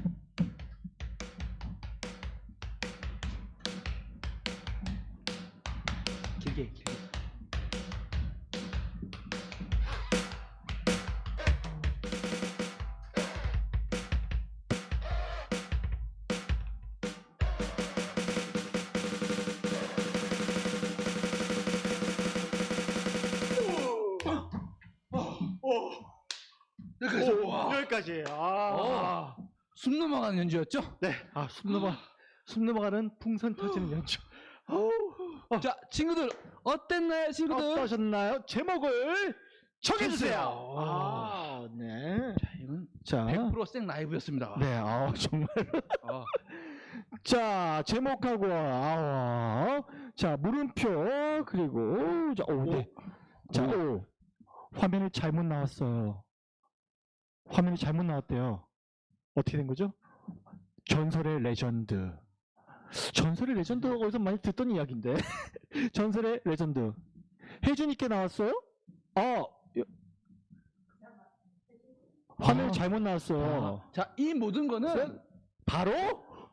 여기까지. 아. 숨 넘어가는 연주였죠? 네. 아, 숨 넘어 숨 넘어가는 풍선 터지는 연주. 자, 친구들 어땠나요, 친구들? 어떠셨나요? 제목을 정해 주세요. 주세요. 아, 네. 자, 이건 자. 100%생 라이브였습니다. 네. 아, 정말 아, 자, 제목하고, 아, 자, 물음표, 그리고, 자, 오, 네. 자, 오, 화면이 잘못 나왔어요. 화면이 잘못 나왔대요. 어떻게 된 거죠? 전설의 레전드. 전설의 레전드가 어디서 많이 듣던 이야기인데. 전설의 레전드. 혜준이께 나왔어요? 아, 여- 화면이 아. 잘못 나왔어요. 자, 이 모든 거는 바로,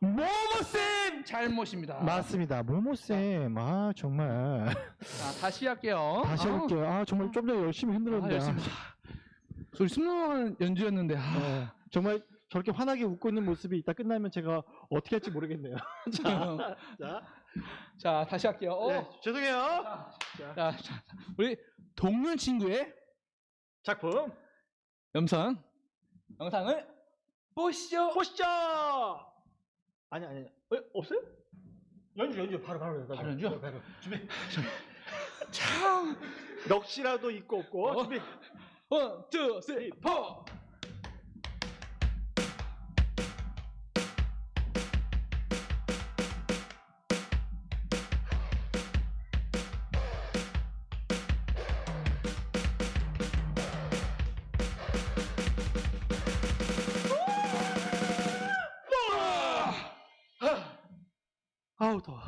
모모쌤! 잘못입니다. 맞습니다. 모모쌤. 아, 정말. 자, 다시 할게요. 다시 아, 해볼게요. 아, 정말 좀더 열심히 아, 힘들었는데. 열심히. 소리 숨 넘어가는 연주였는데. 아, 네. 정말 저렇게 환하게 웃고 있는 모습이 이따 끝나면 제가 어떻게 할지 모르겠네요. 자, 자, 자, 다시 할게요. 어. 네, 죄송해요. 자, 자, 우리 동물 친구의 작품 영상 영상을 보시죠. 보시죠. 아니 아니, 어, 없어요? 연주 연주 바로 바로 바로 연주? 바로 준비. 참. 넋이라도 있고 없고 어? 준비. 원, 투, 쓰리, 포. 아우 더워.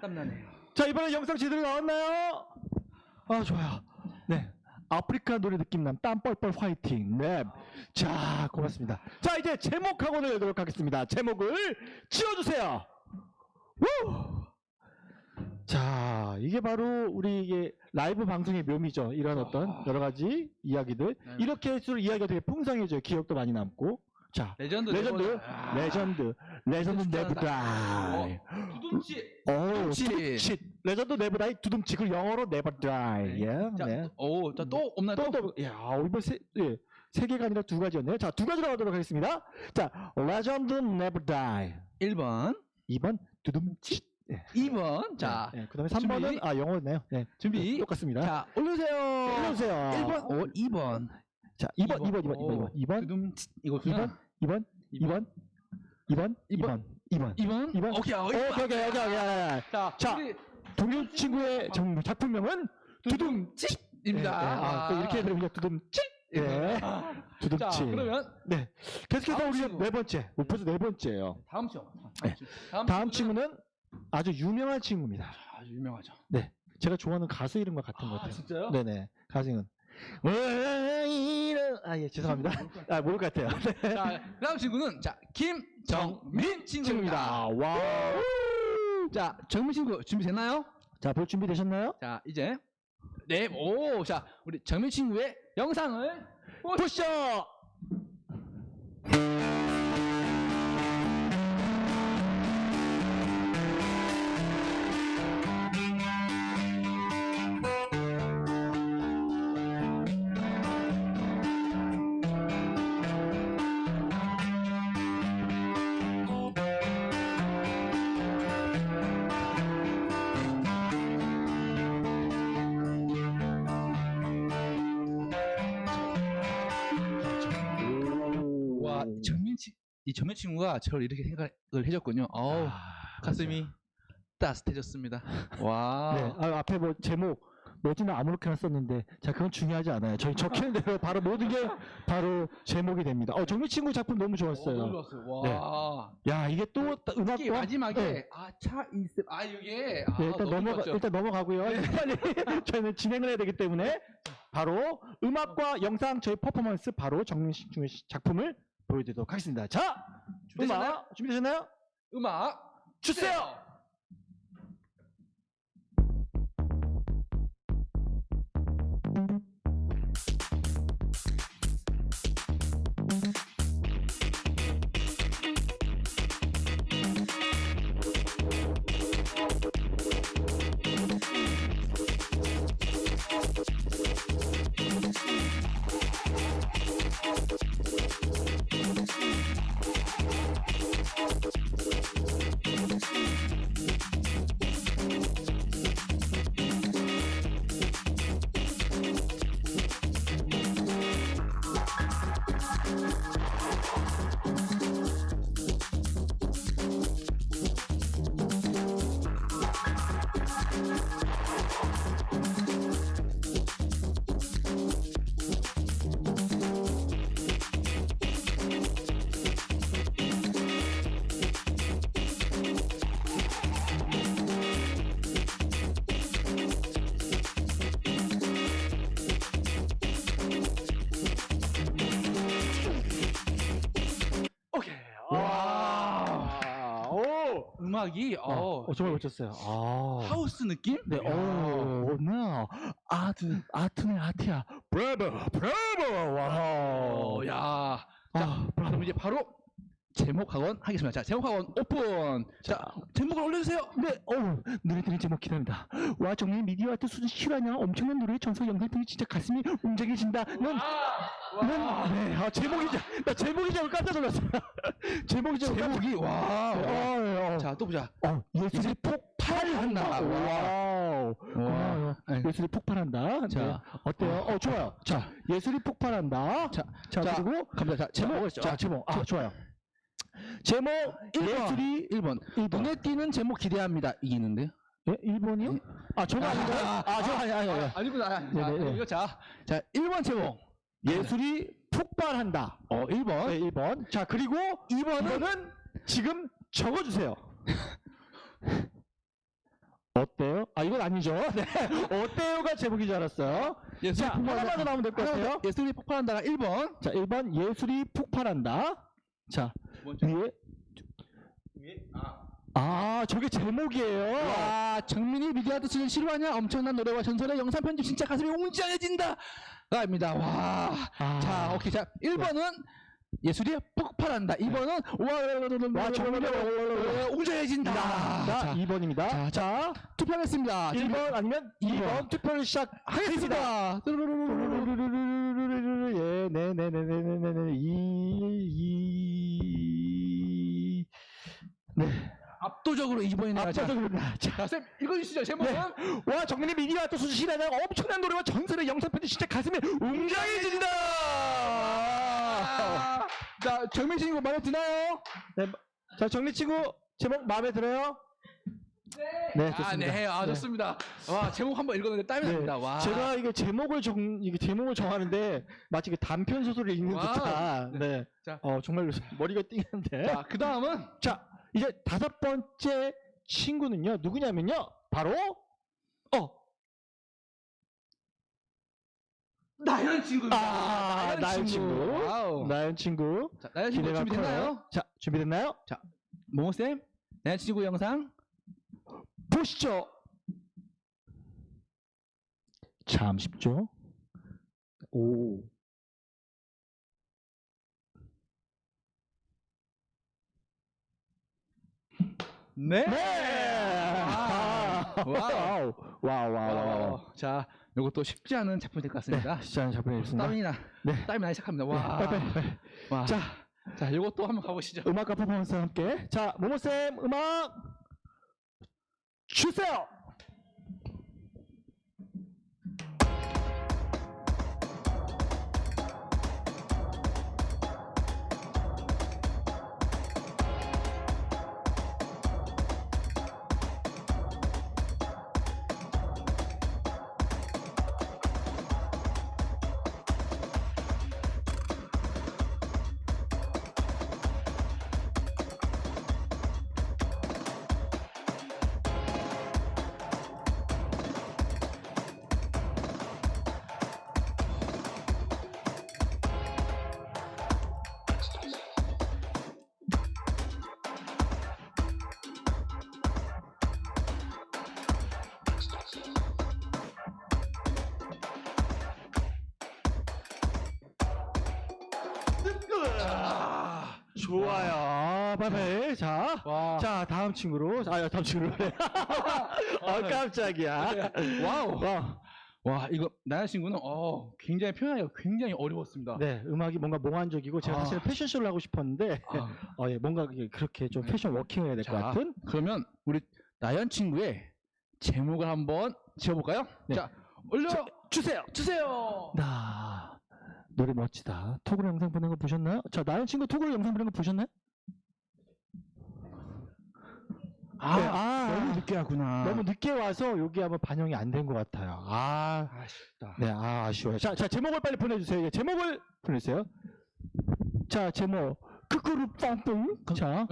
땀나네요. 자 이번에 영상 제대로 나왔나요? 아 좋아요. 네. 아프리카 노래 느낌남 땀 뻘뻘 화이팅 랩. 자 고맙습니다. 자 이제 제목하고 내도록 하겠습니다. 제목을 지어주세요. 우! 자 이게 바로 우리 이게 라이브 방송의 묘미죠. 이런 어떤 여러 가지 이야기들 네. 이렇게 할수록 이야기가 되게 풍성해져요. 기억도 많이 남고. 자 레전드. 레전드 아, 레전드 레전드 진짜 never die. 두둠치. 오, 두둠치. legend never die 두둠치 그 영어로 never die. 예. 자, 네. 오, 자, 또 없나요? 또, 또, 야, 이번 세, 예, 세 개가 아니라 두 가지였네요. 자, 두 가지로 가도록 하겠습니다. 자, legend never die. 1번, 2번 두둠치. 예. 2번. 자, 예, 그다음에 3번은 준비. 아, 영어네요. 네. 준비. 똑같습니다. 자, 올려주세요. 올려주세요. 1번, 오, 2번. 자, 2번, 2번, 2번, 2번, 2번, 두둠치. 이거 2번, 2번, 2번, 2번, 2번, 2번. 2번. 2번. 오케이, 오케이, 오케이, 오케이, 오케이. 오케이. 자, 자, 동료 친구의 정- 작품명은 두둠치. 입니다. 예, 예. 아, 또 이렇게 들으면 두둠치. 예. 자, 두둠치. 그러면 네. 계속해서 다음 우리 친구. 네 번째. 벌써 네 번째예요. 다음 친구. 네. 다음, 다음 친구는 친구는 아주 유명한 친구입니다. 아주 유명하죠. 제가 좋아하는 가수 이름과 같은 것 아, 같아요. 진짜요? 네네. 가수는. 왜 이런 아예 죄송합니다. 아 모를 것 같아요. 네. 자, 다음 친구는 자, 김정민 친구입니다. 와. 자, 정민 친구 준비됐나요? 자, 볼 준비 되셨나요? 자, 이제 네, 오, 자, 우리 정민 친구의 영상을 보시죠. 정민 친, 이 정민 친구가 저를 이렇게 생각을 해줬군요. 어우, 아, 가슴이 따뜻해졌습니다. 와. 네, 아, 앞에 뭐 제목 뭐지는 아무렇게나 썼는데 자 그건 중요하지 않아요. 저희 적히는 대로 바로 모든 게 바로 제목이 됩니다. 어 정미 친구 작품 너무 어, 좋았어요. 너무 좋았어요. 와. 야 이게 또 특히 음악과 마지막에 네. 아차 있음 아 이게 아, 네, 일단 좋았죠. 일단 넘어가고요. 빨리 저희는 진행을 해야 되기 때문에 바로 음악과 영상 저희 퍼포먼스 바로 정민 씨 중의 작품을 보여드리도록 하겠습니다. 자, 준비되셨나요? 음악 준비되셨나요? 음악 주세요. 음악이 어, 어, 정말 멋졌어요. 아. 하우스 느낌? 네, 오, 나 아트, 아트네 아트야. 브라보, 브라보, 와우. 어, 야. 자, 아, 그럼 이제 바로 제목 학원 하겠습니다. 자, 제목 학원 오픈. 자, 제목을 올려주세요. 네, 어, 노래들의 제목 기대합니다. 와, 정말 미디어 아트 수준 실화냐? 엄청난 노래의 전설 영상들이 진짜 가슴이 웅장해진다. 넌, 넌, 네, 아, 제목이, 자- 나 제목이 잘 깜짝 놀랐어요. 제목이 잘 제목이 와. 어, 어, 어. 자, 또 보자. 어, 예술이 폭발한다. 와우. 고마워요. 네. 예술이 폭발한다. 자. 자, 어때요? 어, 좋아요. 자, 예술이 폭발한다. 자, 자, 자, 그리고 갑니다. 자, 제목. 자, 자, 제목. 아, 좋아요. 제목 예술이 1번. 1번. 눈에 띄는 제목 기대합니다. 이기는데요? 예? 1번이요? 아, 저거 아닌가요? 아, 저 아니 아니 아니. 아니구나. 아, 네, 네, 네. 이거 자, 자, 1번 제목. 예술이 폭발한다. 어, 1번. 네, 1번. 자, 그리고 2번은 지금 적어 주세요. 어때요? 아, 이건 아니죠. 네. 어때요가 제목인 줄 알았어요. 예술이 자, 하나만 더 나오면 될 것 같아요. 예술이 폭발한다가 1번. 자, 1번 예술이 폭발한다. 자, 위에 아, 저게 제목이에요. 와, 정민이 미디어아트 수준 실화냐? 엄청난 노래와 전설의 영상 편집 진짜 가슴이 웅장해진다. 가입니다. 와. 아. 자, 오케이. 자, 1번은 예술이 폭발한다. 2번은 와, 와, 정말 웅장해진다. 자, 자, 2번입니다. 자, 자, 투표하겠습니다. 1번 아니면 2번 이번. 투표를 시작하겠습니다. 하겠습니다. 예, 네, 네, 네, 네, 네, 네, 네, 이, 이, 네, 압도적으로 2번이네요. 압도적으로, 자, 자, 쌤, 읽어주시죠. 제목은. 와, 정민이 미디어 수준 실화냐 엄청난 노래와 전설의 영상 편지 진짜 가슴이 웅장해진다. 아, 자, 정민 씨 이거 마음에 드나요? 네, 자, 정리 친구 제목 마음에 들어요? 네, 좋습니다. 아, 네, 아, 네. 좋습니다. 와, 제목 한번 읽었는데 땀이 네, 납니다. 와. 제가 이게 제목을 정 이게 제목을 정하는데 마치 그 단편 소설을 읽는 와. 듯한 네. 자. 어 정말 머리가 띵한데. 자, 그 다음은 자, 이제 다섯 번째 친구는요. 누구냐면요. 바로 어. 나연 친구입니다. 아, 나연 친구. 와우. 나연 친구. 자, 나연 친구 준비됐나요? 커요. 자, 준비됐나요? 모모쌤, 나연 친구 영상. 보시죠. 참 쉽죠? 오. 네. 네. 아, 와우. 와우. 와우, 와우, 와우. 와, 자, 이것도 쉽지 않은 작품이 될 것 같습니다. 네, 시작을 잡아내겠습니다. 땀이 나, 네. 땀이 나기 시작합니다. 네, 와, 빨리, 빨리, 빨리. 와. 자, 자, 이것도 한번 가보시죠. 음악과 퍼포먼스와 함께. 자, 모모쌤, 음악 주세요! 친구로. 아, 다음 친구로. 아, 깜짝이야. 와우. 와. 와, 이거 나연 친구는 어, 굉장히 표현하기가 굉장히 어려웠습니다. 네, 음악이 뭔가 몽환적이고 제가 아. 사실은 패션쇼를 하고 싶었는데 아, 어, 예, 뭔가 그렇게 좀 패션 워킹을 해야 될것 자, 같은 그러면 우리 나연 친구의 제목을 한번 지어볼까요? 네. 자, 올려 자, 주세요. 주세요. 나 노래 멋지다. 톡으로 영상 보낸 거 보셨나요? 자, 나연 친구 톡으로 영상 보낸 거 보셨나요? 아, 네, 아, 너무 늦게 하구나. 너무 늦게 와서 여기 한번 반영이 안 된 것 같아요. 아, 아쉽다. 네, 아, 아쉬워요. 자, 자, 제목을 빨리 보내주세요. 예, 제목을 보내주세요. 자, 제목. 크크루 빵빵. 자,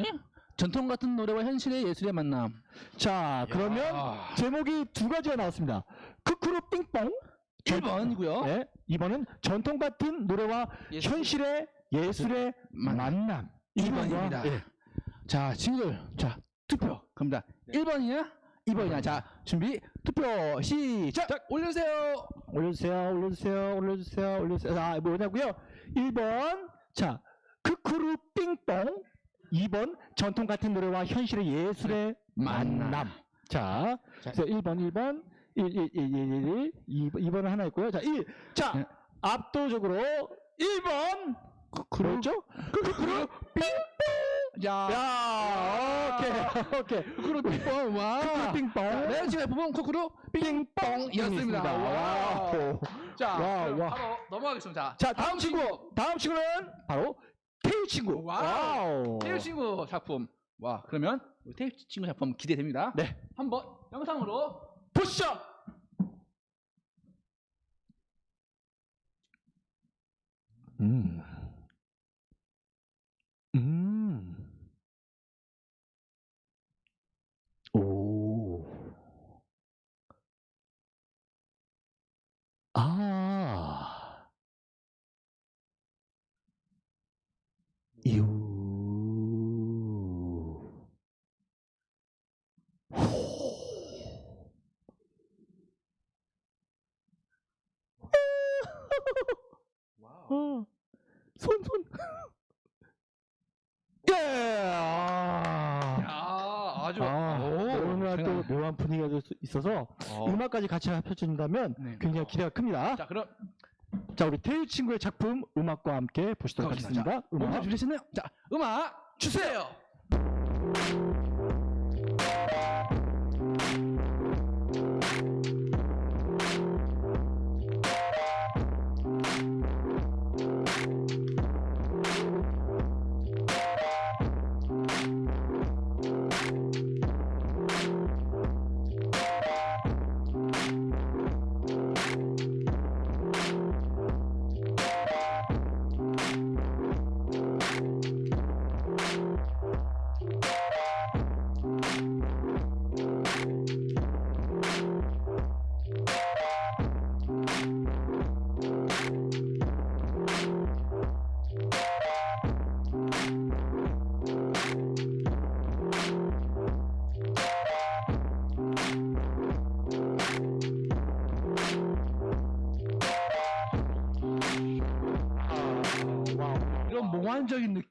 전통 같은 노래와 현실의 예술의 만남. 자, 그러면 야. 제목이 두 가지가 나왔습니다. 크크루 삥뽕. 1번이고요. 네, 2번은 전통 같은 노래와 현실의 예술의 만남. 2번입니다. 예. 자, 친구들, 자, 투표 갑니다. 1번이냐? 2번이냐? 자, 준비, 투표, 시작! 올려주세요! 올려주세요, 올려주세요, 올려주세요, 올려주세요. 자, 뭐냐고요? 1번, 자, 크크루 삥뽕. 2번, 전통 같은 노래와 현실의 예술의 만남. 자, 자. 그래서 1번, 1번, 1, 1, 1, 1, 1, 1, 2, 2번은 하나 있고요. 자, 1. 자, 네. 압도적으로 1번. 그렇죠? 크크루 삥뽕. 야, 야, 오케이, 오케이. 쿠쿠루 빙뽕, 와. 삥뽕. 네, 지금 부분 쿠쿠루 빙뽕이었습니다. 와우. 자, 와, 와. 바로 넘어가겠습니다. 자, 다음 친구. 다음 친구는 바로 태유 친구. 와우. 태유 친구 작품. 와, 그러면 태유 친구 작품 기대됩니다. 네. 한번 영상으로 보시죠. 음. 음. 아. 유. 어. 손, 손. 예! 아. 야, 아주 아, 오, 오늘 또 생각- 묘한 분위기가 될 수 있어서 어. 음악까지 같이 합쳐진다면 네. 굉장히 기대가 큽니다. 자, 그럼 자, 우리 태유 친구의 작품 음악과 함께 보시도록. 하겠습니다. 음악. 준비되셨나요? 자, 음악 주세요.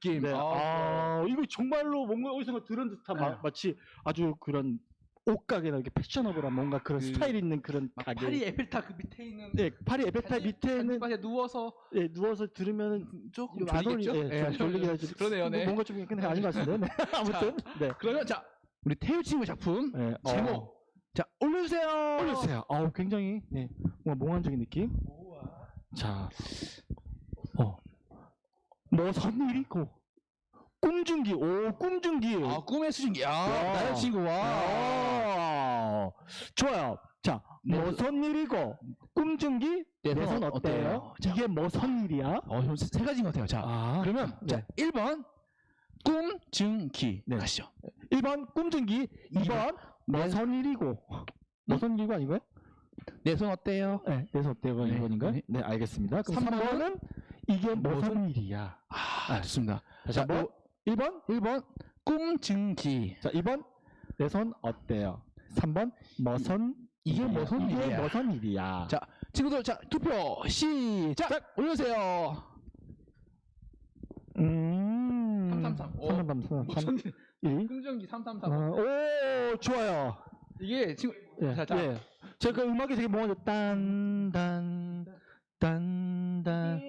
느낌. 네. 아, 아, 이거 정말로 뭔가 어디서 들은 듯한 마, 네. 마치 아주 그런 옷가게나 이렇게 패셔너블한 뭔가 그런 그 스타일 있는 그런 막 가게. 파리 에펠탑 그 밑에 있는 네, 파리 에펠탑 밑에는 단지방에 누워서 예, 누워서 들으면은 조금 졸리겠죠? 예, 좀 졸리긴 하지. 그러네요, 네. 뭔가 좀 근데 아닌 것 같은데. 네. 아무튼 네. 그러면 자 우리 태유 친구 작품 네, 어, 제목 자 올려주세요. 올려주세요. 아우 굉장히 네, 뭔가 몽환적인 느낌. 자, 어, 뭐선 일이고 꿈중기, 오 꿈중기. 아 꿈의 수준기. 야 야. 나연 친구와 아, 좋아요. 자, 네, 뭐선 일이고 꿈중기 내내손손 어때요? 자. 이게 뭐선 일이야? 어, 좀 세, 세 가지인 것 같아요. 자 아, 그러면 네. 자 1번 꿈증기 네. 가시죠. 1번 꿈중기, 2번 뭐선 일이고 뭐선 일이고 아닌가요? 내손 어때요? 네, 그래서 어때요? 네, 1번인가요? 네. 네. 알겠습니다. 그럼 삼 번은 3번은 이게 무슨 일이야? 아 좋습니다. 다시 자 한번. 1번, 1번 꿈증기. 자, 2번 내 손 어때요? 3번 뭐선 이게 일이야? 무슨 이게 일이야? 무슨 일이야? 자 친구들 자 투표 시작 올려주세요. 어, 333, 3, 무슨 1. 긍정기 333. 어, 오, 좋아요. 이게 지금 예, 자, 자. 예. 제가 그 음악이 되게 몽환져. 딴, 딴, 딴, 딴.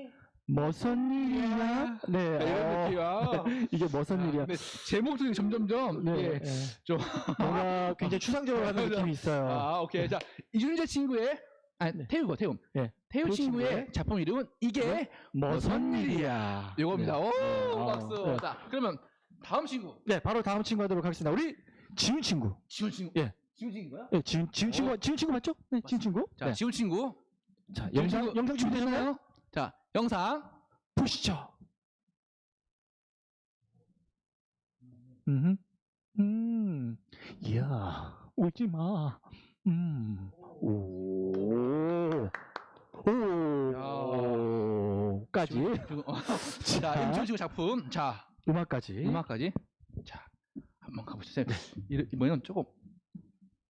무슨 일이야? 네. 네, 이런 어, 느낌이야. 이게 무슨 일이야? 근데 제목들이 점점점 네. 예. 예. 좀 뭔가 굉장히 추상적으로 하는. 느낌이 있어요. 아, 오케이. 자, 이준재 친구의 아니, 네. 태우고 태움. 예. 태우 친구의 친구의 작품 이름은 이게 무슨 일이야? 이겁니다. 오, 네. 박수. 어, 네. 자, 그러면 다음 친구. 네, 바로 다음 친구 하도록 하겠습니다. 우리 지훈 친구. 지훈 친구. 예. 지훈 친구인가요? 네, 지훈, 지훈 친구, 지훈 친구 맞죠? 네, 지훈 친구. 자, 네. 지훈 친구. 자, 영상, 영상 준비되셨나요? 자, 영상. 보시죠. 음, 음, 이야, 울지 마. 음, 오, 오, 까지. 지금, 어, 자, 친구 작품. 자, 음악까지. 음악까지. 자, 한번 가보시죠. 이 이번에는 조금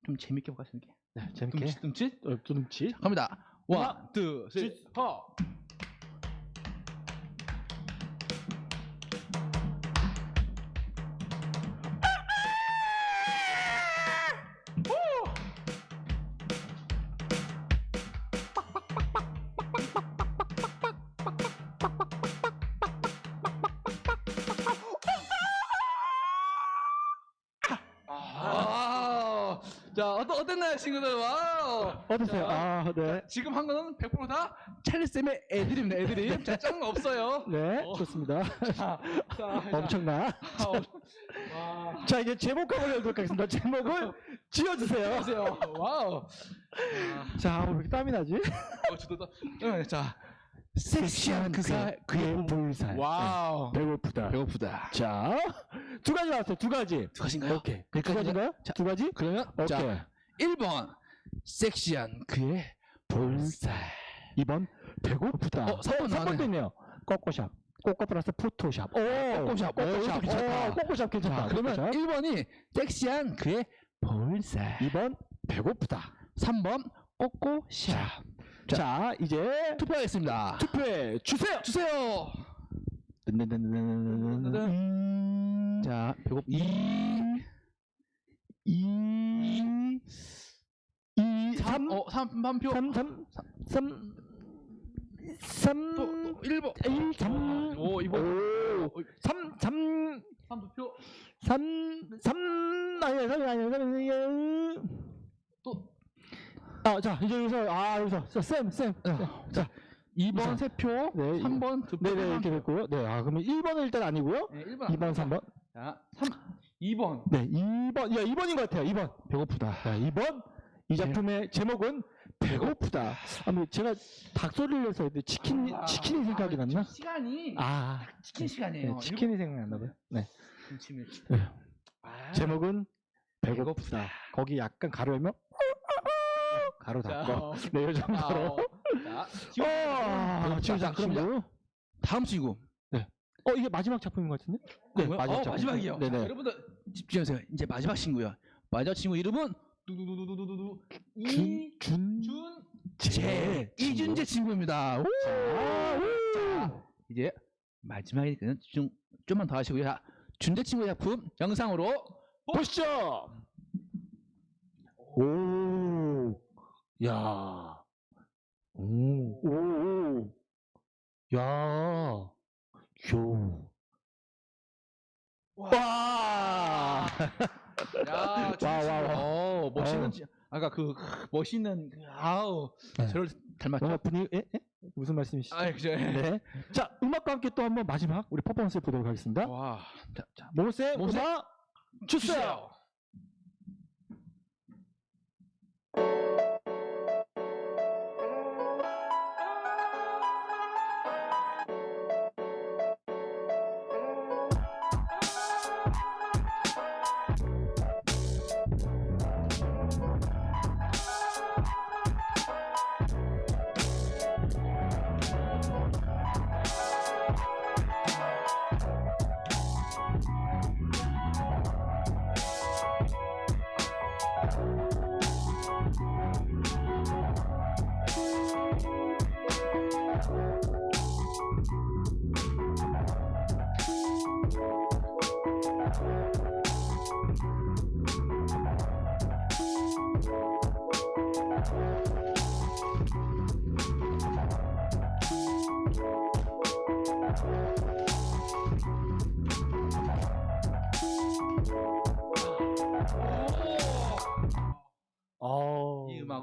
좀 재밌게 보겠습니다. 네, 재밌게. 둠칫 둠칫. 어, 두둠치. 갑니다. one, two, three, 자, 어떠, 어땠나요, 친구들? 와우. 어떠세요? 아, 네. 지금 한 거는 100%다 찰리쌤의 애드립입니다, 애드립. 자, 짠거 없어요. 네, 어. 좋습니다. 자, 자, 엄청나. 자, 와. 자, 이제 제목 한번 열도록 하겠습니다. 제목을 지어주세요. 안녕하세요. 와우. 자, 왜 이렇게 땀이 나지? 어, 저도 또, 응, 자, 섹시한 그 살, 그의 볼살. 와우. 네, 배고프다. 배고프다. 자, 두 가지 나왔어요. 두 가지. 두 가지인가요? 오케이. 두 여기까지인가요? 가지인가요? 자, 두 가지? 그러면, 오케이. 자, 1번, 섹시한 그의 볼살. 2번, 배고프다. 어, 삼번 나왔네. 3번도 있네요. 꼬꼬샵. 꼬꼬 플러스 포토샵. 오, 꼬꼬샵. 오, 꼬꼬샵. 괜찮다. 오, 꼬꼬샵 괜찮다. 자, 그러면 꼬꼬샵. 1번이 섹시한 그의 볼살. 2번, 배고프다. 3번, 꼬꼬샵. 자, 이제 투표하겠습니다. 투표해 주세요. 주세요. 음, 자, 배고 2 2 2 3, 3 어, 3만 표. 3 3 3 3 또, 또 1번. 1 3 오, 이번. 3 3 3두 표. 3 3 아니야 3 아니야 3 아니야 또 아, 자, 이제 여기서 아, 여기서 자, 쌤, 쌤. 자, 2번 세 표. 네, 3번 두 표. 네, 네, 이렇게 됐고요. 네, 아, 그러면 1번은 일단 아니고요. 네, 1번. 2번, 3번. 자, 3 2번. 네, 2번. 야, 2번인 것 같아요. 2번. 배고프다. 자, 2번. 이 작품의 제목은 배고프다. 아니, 제가 닭소리를 해서 치킨, 아, 치킨이 생각이 아, 났나? 시간이 아, 치킨 시간이에요. 네, 치킨이 생각났나 봐요. 네. 김치면 네. 아, 제목은 배고프다. 거기 약간 가로 열면 가로 자, 닫고. 어, 네, 이 정도로. 자, 아, 지금 자, 자, 그럼 친구. 다음 친구. 어, 이게 마지막 작품인 것 같은데? 네, 뭐요? 마지막 어, 작품. 마지막이요. 네네. 자, 여러분들 집중하세요. 이제 마지막 친구요. 마지막 친구 이름은 준, 이준재 이준재 친구입니다. 오! 자, 이제 마지막이니까 좀 좀만 더 하시고요. 자, 준재 친구의 작품 영상으로 보시죠. 오, 야, 오, 오, 오, 야, 요, 와, 야, 와, 와, 와. 어, 멋있는 어우. 지- 아까 그 멋있는 그, 아우 네. 저를 닮았죠. 와, 분위기, 에? 에? 무슨 말씀이시죠? 아, 그죠. 네. 자, 음악과 함께 또 한번 마지막 우리 퍼포먼스 보도록 하겠습니다. 와, 자, 자, 모세, 모세, 음악 주세요. 주세요.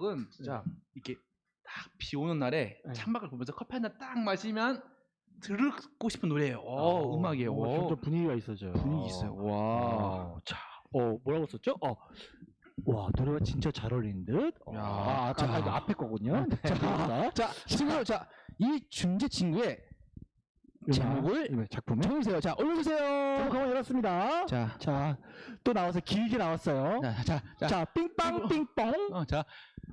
음악은 진짜 이렇게 딱 비 오는 날에 네. 창밖을 보면서 커피 한 잔 딱 마시면 듣고 싶은 노래예요. 어, 음악이에요. 어, 어, 좀더 분위기가 있어져요. 분위기 있어요. 와. 어, 자, 어 뭐라고 썼죠? 어, 와 노래가 진짜 잘 어울리는 듯. 어, 야, 아, 아까 자. 아, 앞에 거군요. 네. 자, 자, 친구, 자, 이 준재 친구의 제목을 이거 작품에 적어주세요. 자, 올려주세요. 한번 열었습니다. 자, 자, 또 나와서 길게 나왔어요. 자, 자, 자, 자, 삥빵 삥뽕. 어, 자,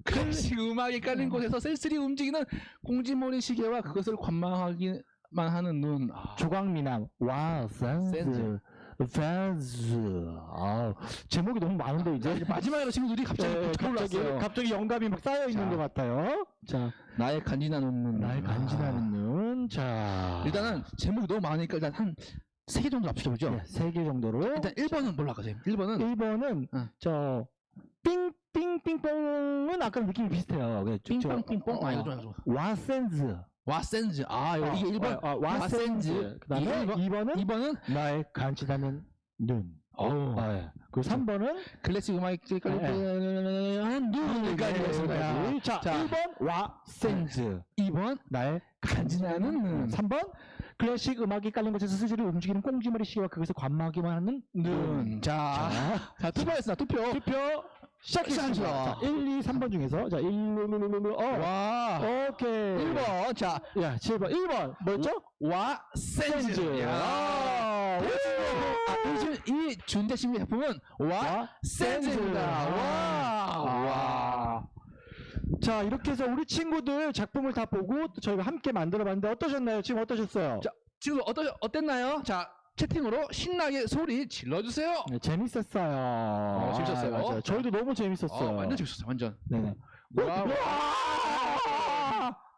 클래식 음악이 깔린 곳에서 쓸쓸히 움직이는 공지머리 시계와 그것을 관망하기만 하는 눈. 아, 조광미남. 와, 센스. 센스. 아, 제목이 너무 많은데 이제 마지막으로 친구들이 갑자기 예, 네, 갑자기 갑자기 영감이 막 쌓여 있는 자. 것 같아요. 자, 나의 간지나는 눈. 나의 간지나는 눈. 자, 일단은 제목이 너무 많으니까 일단 한 세개 정도 합쳐보죠. 네, 세개 정도로. 일단 1번은 뭘로 할까요? 1번은 1번은 응. 저 삥삥삥뽕은 아까 느낌이 비슷해요. 그, 삥빵삥뽕. 아, 이거 좀. 와센즈. 와센즈. 아, 이거 이게 1번. 어, 어, 와센즈. 그 다음에 이게 1번. 2번은 2번은 나의 간지나는 눈. 어. 아, 예. 그리고 3번은 클래식 음악이 깔린 눈까지 했습니다. 자, 자. 1번 와센즈. 2번 나의 간지나는 눈. 3번 클래식 음악이 깔린 곳에서 스스로 움직이는 꽁지머리 시계와 그것을 관망하기만 하는 눈. 자, 자, 자 투표했습니다. 투표. 투표 시작했습니다. 시작하죠. 자, 1, 2, 3번 중에서 자, 1, 1, 어. 와. 오케이. 1번. 자, 야, 7번. 1번. 뭐였죠? 와 센즈. 센즈. 야. 아, 아, 이, 준- 준대 친구의 작품은 와 센즈입니다. 와. 와. 자, 이렇게 해서 우리 친구들 작품을 다 보고 또 저희가 함께 만들어 봤는데 어떠셨나요? 지금 어떠셨어요? 자, 친구 어떠 어땠나요? 자, 채팅으로 신나게 소리 질러 주세요. 네, 재밌었어요. 재밌었어요. 아, 맞아요. 저희도 너무 재밌었어요. 어, 완전 재밌었어요. 완전. 네네. 와,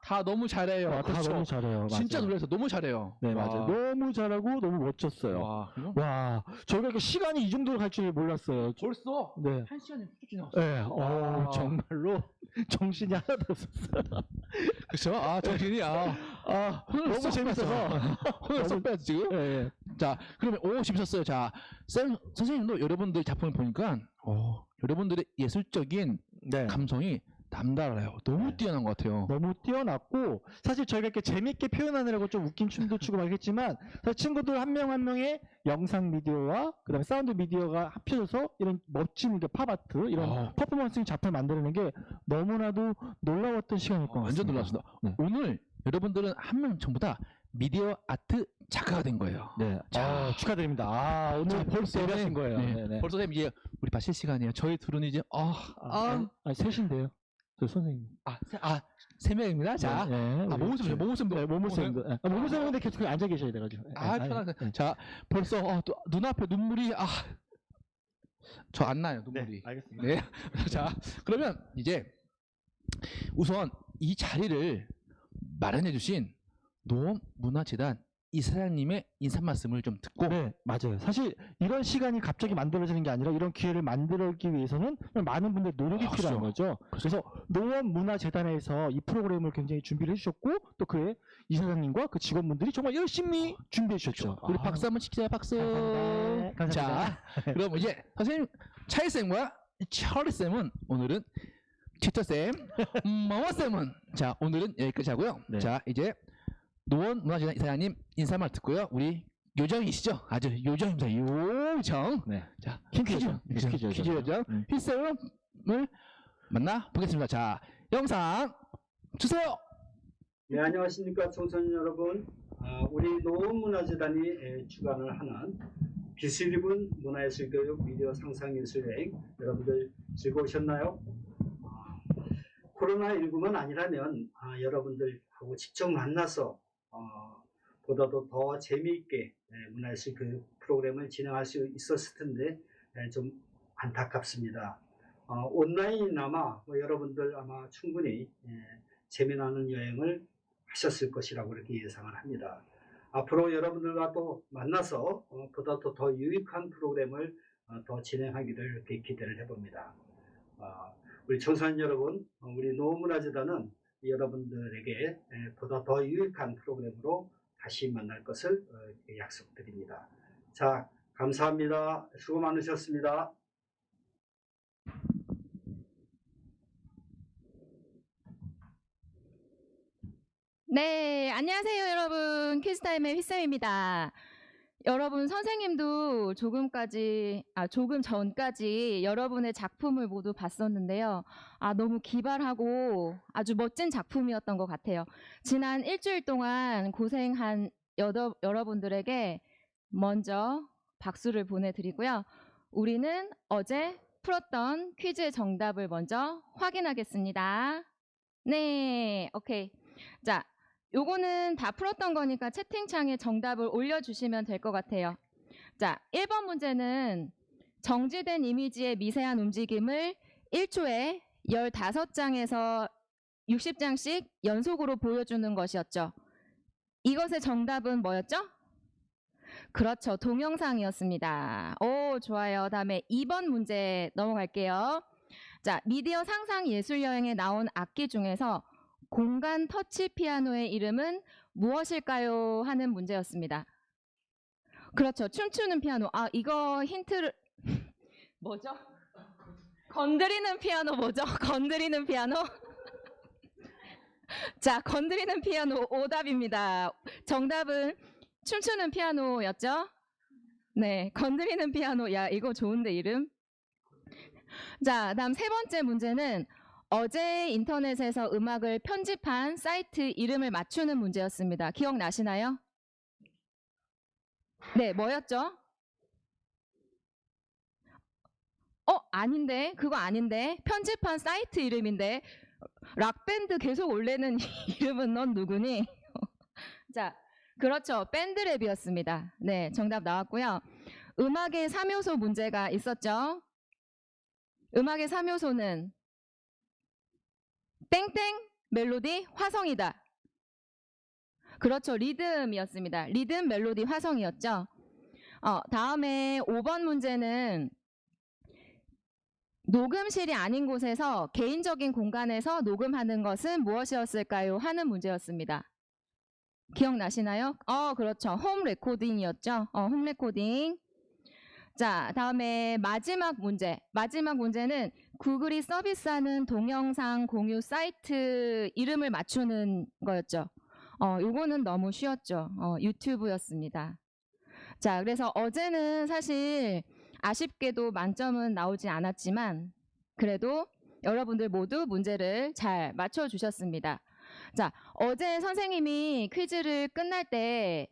다 너무 잘해요. 와, 다 그렇죠. 너무 잘해요. 진짜 맞아요. 놀라서 너무 잘해요. 네, 맞아요. 너무 잘하고 너무 멋졌어요. 와, 와, 저희가 이렇게 시간이 이 정도로 갈 줄 몰랐어요. 벌써 네. 한 시간이 훌쩍 지나갔어. 네, 어, 와. 정말로 정신이 하나도 없었어요. 그렇죠. 아, 정신이 아, 아, 너무 쏙 재밌어서. 혼을 쏙 빼야지 지금. 예, 예. 자, 그러면 오 재밌었어요. 자, 쌤 선생님도 여러분들 작품을 보니까 어, 여러분들의 예술적인 네. 감성이 남달라요. 너무 네. 뛰어난 것 같아요. 너무 뛰어났고 사실 저희가 이렇게 재밌게 표현하느라고 좀 웃긴 춤도 추고 막 했지만 사실 친구들 한 명한 명의 영상 미디어와 그다음에 사운드 미디어가 합쳐져서 이런 멋진 그 팝아트 이런 어. 퍼포먼스 작품을 만드는 게 너무나도 놀라웠던 시간일 것 어, 같습니다. 완전 놀랐습니다. 네. 오늘 여러분들은 한 명 전부 다 미디어 아트 작가가 된 거예요. 네, 자. 아, 축하드립니다. 아 오늘 자, 벌써 데뷔하신 네, 거예요. 네. 네, 네. 벌써 쌤 이제 우리 마실 시간이에요. 저희 둘은 이제 아, 아, 아, 아니, 셋인데요. 저 선생님. 아, 세, 아, 세 명입니다. 자, 네, 네, 아, 모모쌤, 저- 모모쌤도, 네, 모모쌤도. 네. 아, 모모쌤인데 계속 앉아 계셔야 돼가지고. 네, 아, 아니, 편하게. 네. 자, 벌써 어, 또 눈앞에 눈물이 아, 저 안 나요 네, 눈물이. 알겠습니다. 네. 자, 그러면 이제 우선 이 자리를 마련해 주신 노원문화재단 이 사장님의 인사 말씀을 좀 듣고 네, 맞아요. 사실 이런 시간이 갑자기 만들어지는 게 아니라 이런 기회를 만들기 위해서는 많은 분들의 노력이 아, 필요한 거죠. 그래서 노원문화재단에서 이 프로그램을 굉장히 준비를 해주셨고 또 그의 이 사장님과 그 직원분들이 정말 열심히 준비해 주셨죠. 우리 아, 박수 한번 치자 박수. 감사합니다. 감사합니다. 자, 그럼 이제 선생님 차이 쌤과 철리 쌤은 오늘은 티터 쌤, 머머 쌤은 자 오늘은 여기까지 하고요. 네. 자 이제 노원 문화재단 이사장님 인사말 듣고요. 우리 요정이시죠? 아주 요정입니다. 요정. 네. 자 퀴즈 퀴즈 요정. 퀴즈 퀴즈 퀴즈 요정. 요정 음. 휘쌤을 만나 보겠습니다. 자 영상 주세요. 네, 안녕하십니까 청소년 여러분. 아, 우리 노원문화재단이 에, 주관을 하는 빛을 입은 문화예술 교육 미디어 상상예술여행 여러분들 즐거우셨나요? 아, 코로나19만 아니라면 아, 여러분들하고 직접 만나서 어, 보다도 더 재미있게 에, 문화예술 교육 프로그램을 진행할 수 있었을 텐데 에, 좀 안타깝습니다. 어, 온라인이나마 뭐 여러분들 아마 충분히 에, 재미나는 여행을 하셨을 것이라고 그렇게 예상을 합니다. 앞으로 여러분들과 또 만나서 어, 보다 더, 더 유익한 프로그램을 어, 더 진행하기를 기대를 해봅니다. 어, 우리 청소년 여러분, 어, 우리 노문화재단은 여러분들에게 보다 더 유익한 프로그램으로 다시 만날 것을 어, 약속드립니다. 자, 감사합니다. 수고 많으셨습니다. 네, 안녕하세요, 여러분. 퀴즈타임의 휘쌤입니다. 여러분, 선생님도 조금까지, 아, 조금 전까지 여러분의 작품을 모두 봤었는데요. 아, 너무 기발하고 아주 멋진 작품이었던 것 같아요. 지난 일주일 동안 고생한 여러, 여러분들에게 먼저 박수를 보내드리고요. 우리는 어제 풀었던 퀴즈의 정답을 먼저 확인하겠습니다. 네, 오케이. 자, 요거는 다 풀었던 거니까 채팅창에 정답을 올려주시면 될 것 같아요. 자, 1번 문제는 정지된 이미지의 미세한 움직임을 1초에 15장에서 60장씩 연속으로 보여주는 것이었죠. 이것의 정답은 뭐였죠? 그렇죠. 동영상이었습니다. 오, 좋아요. 다음에 2번 문제 넘어갈게요. 자, 미디어 상상 예술 여행에 나온 악기 중에서 공간 터치 피아노의 이름은 무엇일까요? 하는 문제였습니다. 그렇죠. 춤추는 피아노. 아, 이거 힌트를 뭐죠? 건드리는 피아노 뭐죠? 건드리는 피아노? 자, 건드리는 피아노 오답입니다. 정답은 춤추는 피아노였죠? 네, 건드리는 피아노. 야, 이거 좋은데 이름? 자, 다음 세 번째 문제는 어제 인터넷에서 음악을 편집한 사이트 이름을 맞추는 문제였습니다. 기억나시나요? 네, 뭐였죠? 어, 아닌데. 그거 아닌데. 편집한 사이트 이름인데. 락밴드 계속 올리는 이름은 넌 누구니? 자, 그렇죠. 밴드랩이었습니다. 네, 정답 나왔고요. 음악의 3요소 문제가 있었죠. 음악의 3요소는 땡땡 멜로디 화성이다. 그렇죠. 리듬이었습니다. 리듬 멜로디 화성이었죠. 어, 다음에 5번 문제는 녹음실이 아닌 곳에서 개인적인 공간에서 녹음하는 것은 무엇이었을까요? 하는 문제였습니다. 기억나시나요? 어, 그렇죠. 홈 레코딩이었죠. 어, 홈 레코딩. 자, 다음에 마지막 문제. 마지막 문제는 구글이 서비스하는 동영상 공유 사이트 이름을 맞추는 거였죠. 어, 요거는 너무 쉬웠죠. 어, 유튜브였습니다. 자, 그래서 어제는 사실 아쉽게도 만점은 나오지 않았지만 그래도 여러분들 모두 문제를 잘 맞춰주셨습니다. 자, 어제 선생님이 퀴즈를 끝날 때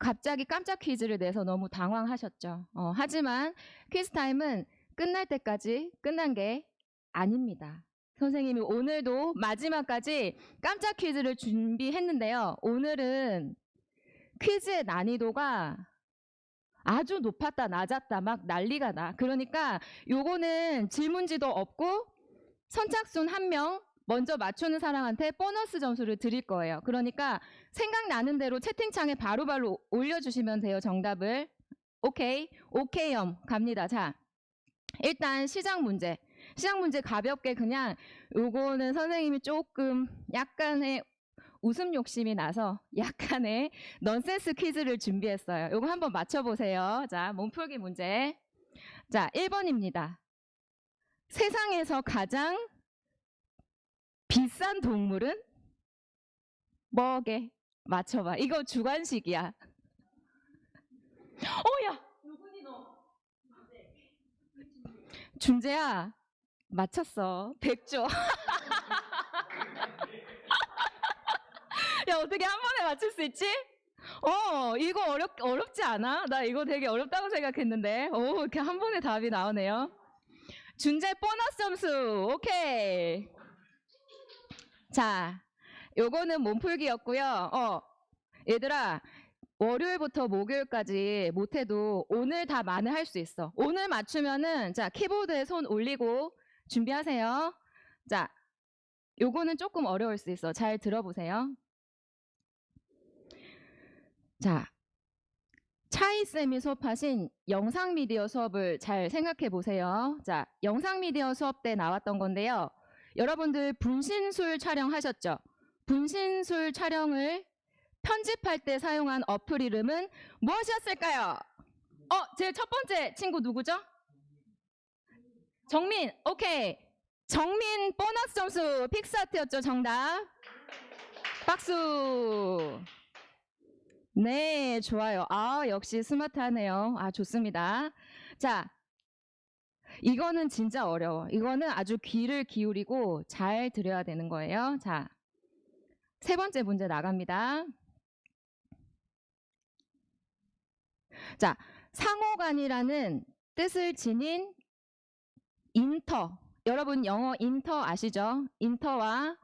갑자기 깜짝 퀴즈를 내서 너무 당황하셨죠. 어, 하지만 퀴즈 타임은 끝날 때까지 끝난 게 아닙니다. 선생님이 오늘도 마지막까지 깜짝 퀴즈를 준비했는데요. 오늘은 퀴즈의 난이도가 아주 높았다, 낮았다, 막 난리가 나. 그러니까 요거는 질문지도 없고 선착순 한 명 먼저 맞추는 사람한테 보너스 점수를 드릴 거예요. 그러니까 생각나는 대로 채팅창에 바로바로 올려주시면 돼요, 정답을. 오케이, 오케이엄 갑니다. 자, 일단 시작 문제. 시작 문제 가볍게 그냥 요거는 선생님이 조금 약간의 웃음 욕심이 나서 약간의 넌센스 퀴즈를 준비했어요. 요거 한번 맞춰보세요. 자, 몸풀기 문제. 자, 1번입니다. 세상에서 가장 비싼 동물은 뭐게? 맞춰봐. 이거 주관식이야. 어, 야! 누구니 너? 준재야, 맞췄어. 백조. 야, 어떻게 한 번에 맞출 수 있지? 어, 이거 어렵, 어렵지 않아? 나 이거 되게 어렵다고 생각했는데. 오, 이렇게 한 번에 답이 나오네요. 준재 보너스 점수. 오케이. 자, 요거는 몸풀기였고요. 어, 얘들아, 월요일부터 목요일까지 못해도 오늘 다 만을 할수 있어. 오늘 맞추면은, 자, 키보드에 손 올리고 준비하세요. 자, 요거는 조금 어려울 수 있어. 잘 들어보세요. 자, 차이쌤이 수업하신 영상 미디어 수업을 잘 생각해 보세요. 자, 영상 미디어 수업 때 나왔던 건데요. 여러분들 분신술 촬영하셨죠? 분신술 촬영을 편집할 때 사용한 어플 이름은 무엇이었을까요? 어, 제 첫 번째 친구 누구죠? 정민, 오케이. 정민 보너스 점수 픽스아트였죠, 정답. 박수. 네, 좋아요. 아, 역시 스마트하네요. 아, 좋습니다. 자, 이거는 진짜 어려워. 이거는 아주 귀를 기울이고 잘 들어야 되는 거예요. 자, 세 번째 문제 나갑니다. 자, 상호간이라는 뜻을 지닌 인터. 여러분 영어 inter 아시죠? inter와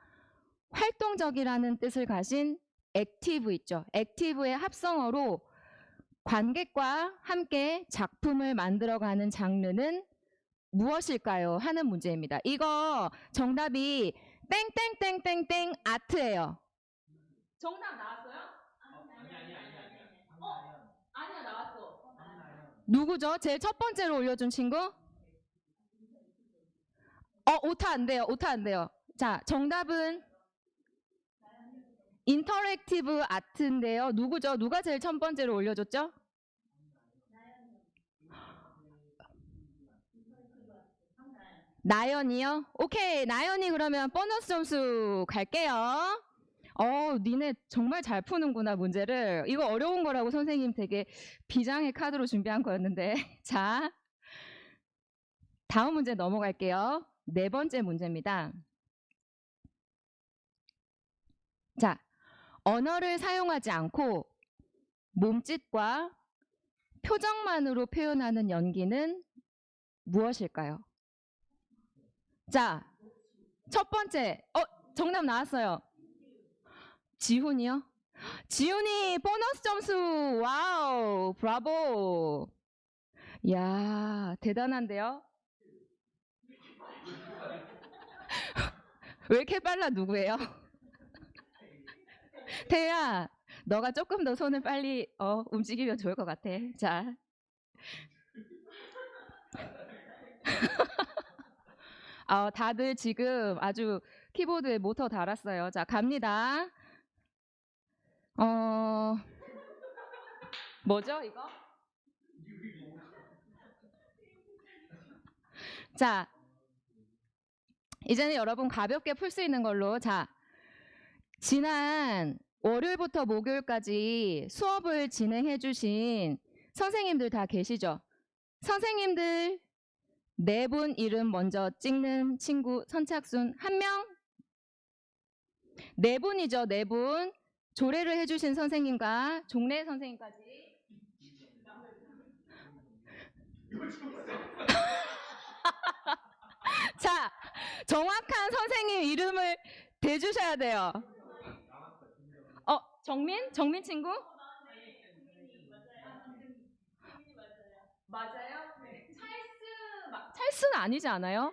활동적이라는 뜻을 가진 active 있죠. active의 합성어로 관객과 함께 작품을 만들어가는 장르는 무엇일까요? 하는 문제입니다. 이거 정답이 땡땡땡땡땡 아트예요. 정답 나왔어요? 아니 아니 아니 아니. 어? 아니야 나왔어. 누구죠? 제일 첫 번째로 올려준 친구? 어 오타 안 돼요. 오타 안 돼요. 자 정답은 interactive art인데요. 누구죠? 누가 제일 첫 번째로 올려줬죠? 나연이요? 오케이, 나연이 그러면 보너스 점수 갈게요. 어, 니네 정말 잘 푸는구나, 문제를. 이거 어려운 거라고 선생님 되게 비장의 카드로 준비한 거였는데. 자, 다음 문제 넘어갈게요. 네 번째 문제입니다. 자, 언어를 사용하지 않고 몸짓과 표정만으로 표현하는 연기는 무엇일까요? 자, 첫 번째, 어, 정답 나왔어요. 지훈이요? 지훈이 보너스 점수, wow, 브라보. 야 대단한데요? 왜 이렇게 빨라, 누구예요? 태야, 너가 조금 더 손을 빨리 어, 움직이면 좋을 것 같아. 자. 어, 다들 지금 아주 키보드에 모터 달았어요. 자, 갑니다. 어, 뭐죠, 이거? 자, 이제는 여러분 가볍게 풀 수 있는 걸로. 자, 지난 월요일부터 목요일까지 수업을 진행해 주신 선생님들 다 계시죠? 선생님들 네 분 이름 먼저 찍는 친구 선착순 한 명? 네 분이죠, 네 분. 조례를 해주신 선생님과 종래 선생님까지. 자, 정확한 선생님 이름을 대주셔야 돼요. 어, 정민? 정민 친구? 맞아요? 찰스, 마- 찰스는 아니지 않아요?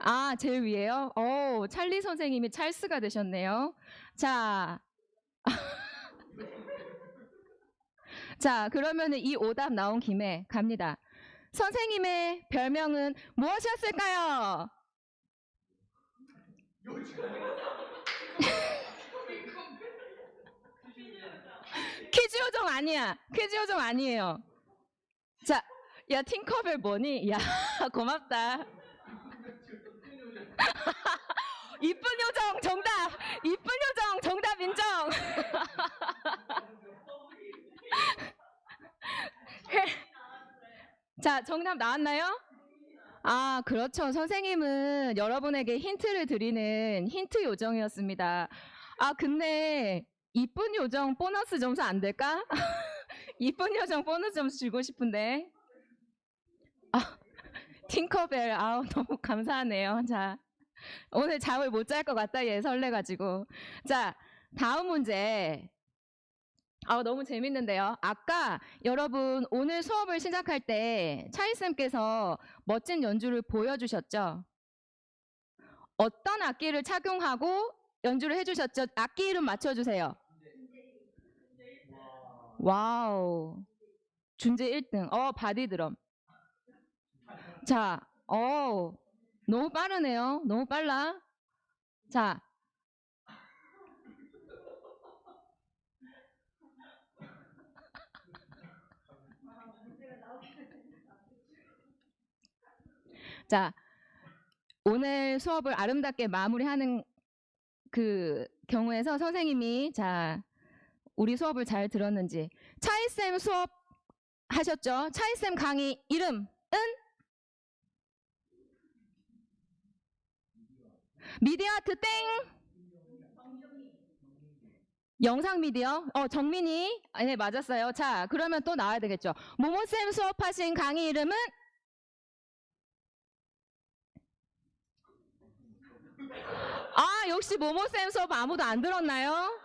아, 제일 위에요? 오, 찰리 선생님이 찰스가 되셨네요. 자. 자, 그러면은 이 오답 나온 김에 갑니다. 선생님의 별명은 무엇이었을까요? 퀴즈 요정 아니야. 퀴즈 요정 아니에요. 자, 야, 팅커벨 뭐니? 야, 고맙다. 이쁜 요정 정답! 이쁜 요정 정답 인정! 자, 정답 나왔나요? 아, 그렇죠. 선생님은 여러분에게 힌트를 드리는 힌트 요정이었습니다. 아, 근데 이쁜 요정 보너스 점수 안 될까? 이쁜 요정 보너스 점수 주고 싶은데. 아, 팅커벨, 아우, 너무 감사하네요. 자, 오늘 잠을 못 잘 것 같다, 얘 설레가지고. 자, 다음 문제. 아, 너무 재밌는데요. 아까 여러분 오늘 수업을 시작할 때 차이쌤께서 멋진 연주를 보여주셨죠? 어떤 악기를 착용하고 연주를 해주셨죠? 악기 이름 맞춰주세요. 와우. 준재 1등. 어, 바디드럼. 자, 어, 너무 빠르네요. 너무 빨라. 자. 자, 오늘 수업을 아름답게 마무리하는 그 경우에서 선생님이 자 우리 수업을 잘 들었는지 차이쌤 수업 하셨죠? 차이쌤 강의 이름은 미디어 아트 땡 영상 미디어 어 정민이 아, 네 맞았어요. 자 그러면 또 나와야 되겠죠. 모모쌤 수업하신 강의 이름은 아 역시 모모쌤 수업 아무도 안 들었나요?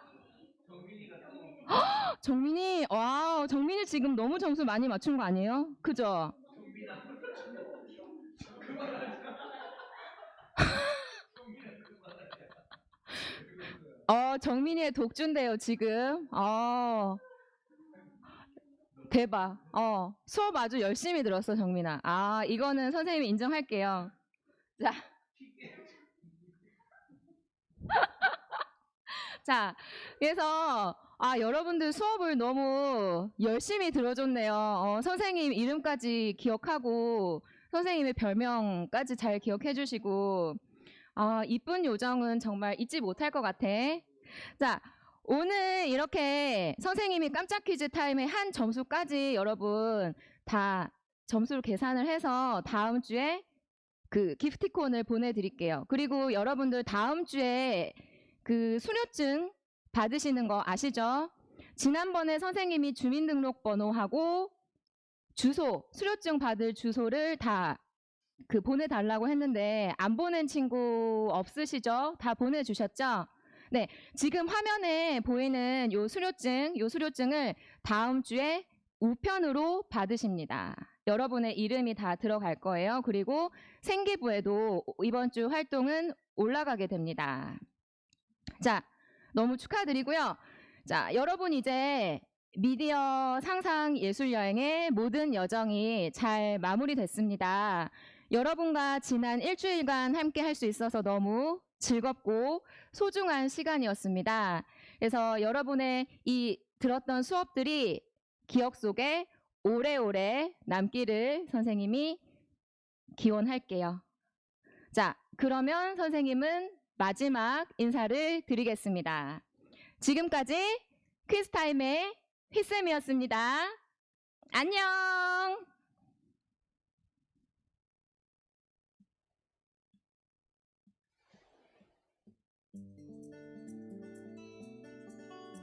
헉, 정민이 와 정민이 지금 너무 점수 많이 맞춘 거 아니에요? 그죠? 어 정민이의 독주인데요 지금 어 대박 어 수업 아주 열심히 들었어 정민아 아 이거는 선생님이 인정할게요 자 자, 그래서 아 여러분들 수업을 너무 열심히 들어줬네요. 어, 선생님 이름까지 기억하고 선생님의 별명까지 잘 기억해 주시고 아 이쁜 요정은 정말 잊지 못할 것 같아. 자, 오늘 이렇게 선생님이 깜짝 퀴즈 타임의 한 점수까지 여러분 다 점수를 계산을 해서 다음 주에 그 기프티콘을 보내드릴게요. 그리고 여러분들 다음 주에 그 수료증 받으시는 거 아시죠? 지난번에 선생님이 주민등록번호하고 주소, 수료증 받을 주소를 다 그 보내달라고 했는데 안 보낸 친구 없으시죠? 다 보내주셨죠? 네, 지금 화면에 보이는 요 수료증, 요 수료증을 다음 주에 우편으로 받으십니다. 여러분의 이름이 다 들어갈 거예요. 그리고 생기부에도 이번 주 활동은 올라가게 됩니다. 자, 너무 축하드리고요. 자, 여러분 이제 미디어 상상 예술 여행의 모든 여정이 잘 마무리됐습니다. 여러분과 지난 일주일간 함께 할 수 있어서 너무 즐겁고 소중한 시간이었습니다. 그래서 여러분의 이 들었던 수업들이 기억 속에 오래오래 남기를 선생님이 기원할게요. 자, 그러면 선생님은 마지막 인사를 드리겠습니다. 지금까지 퀴즈타임의 휘쌤이었습니다. 안녕!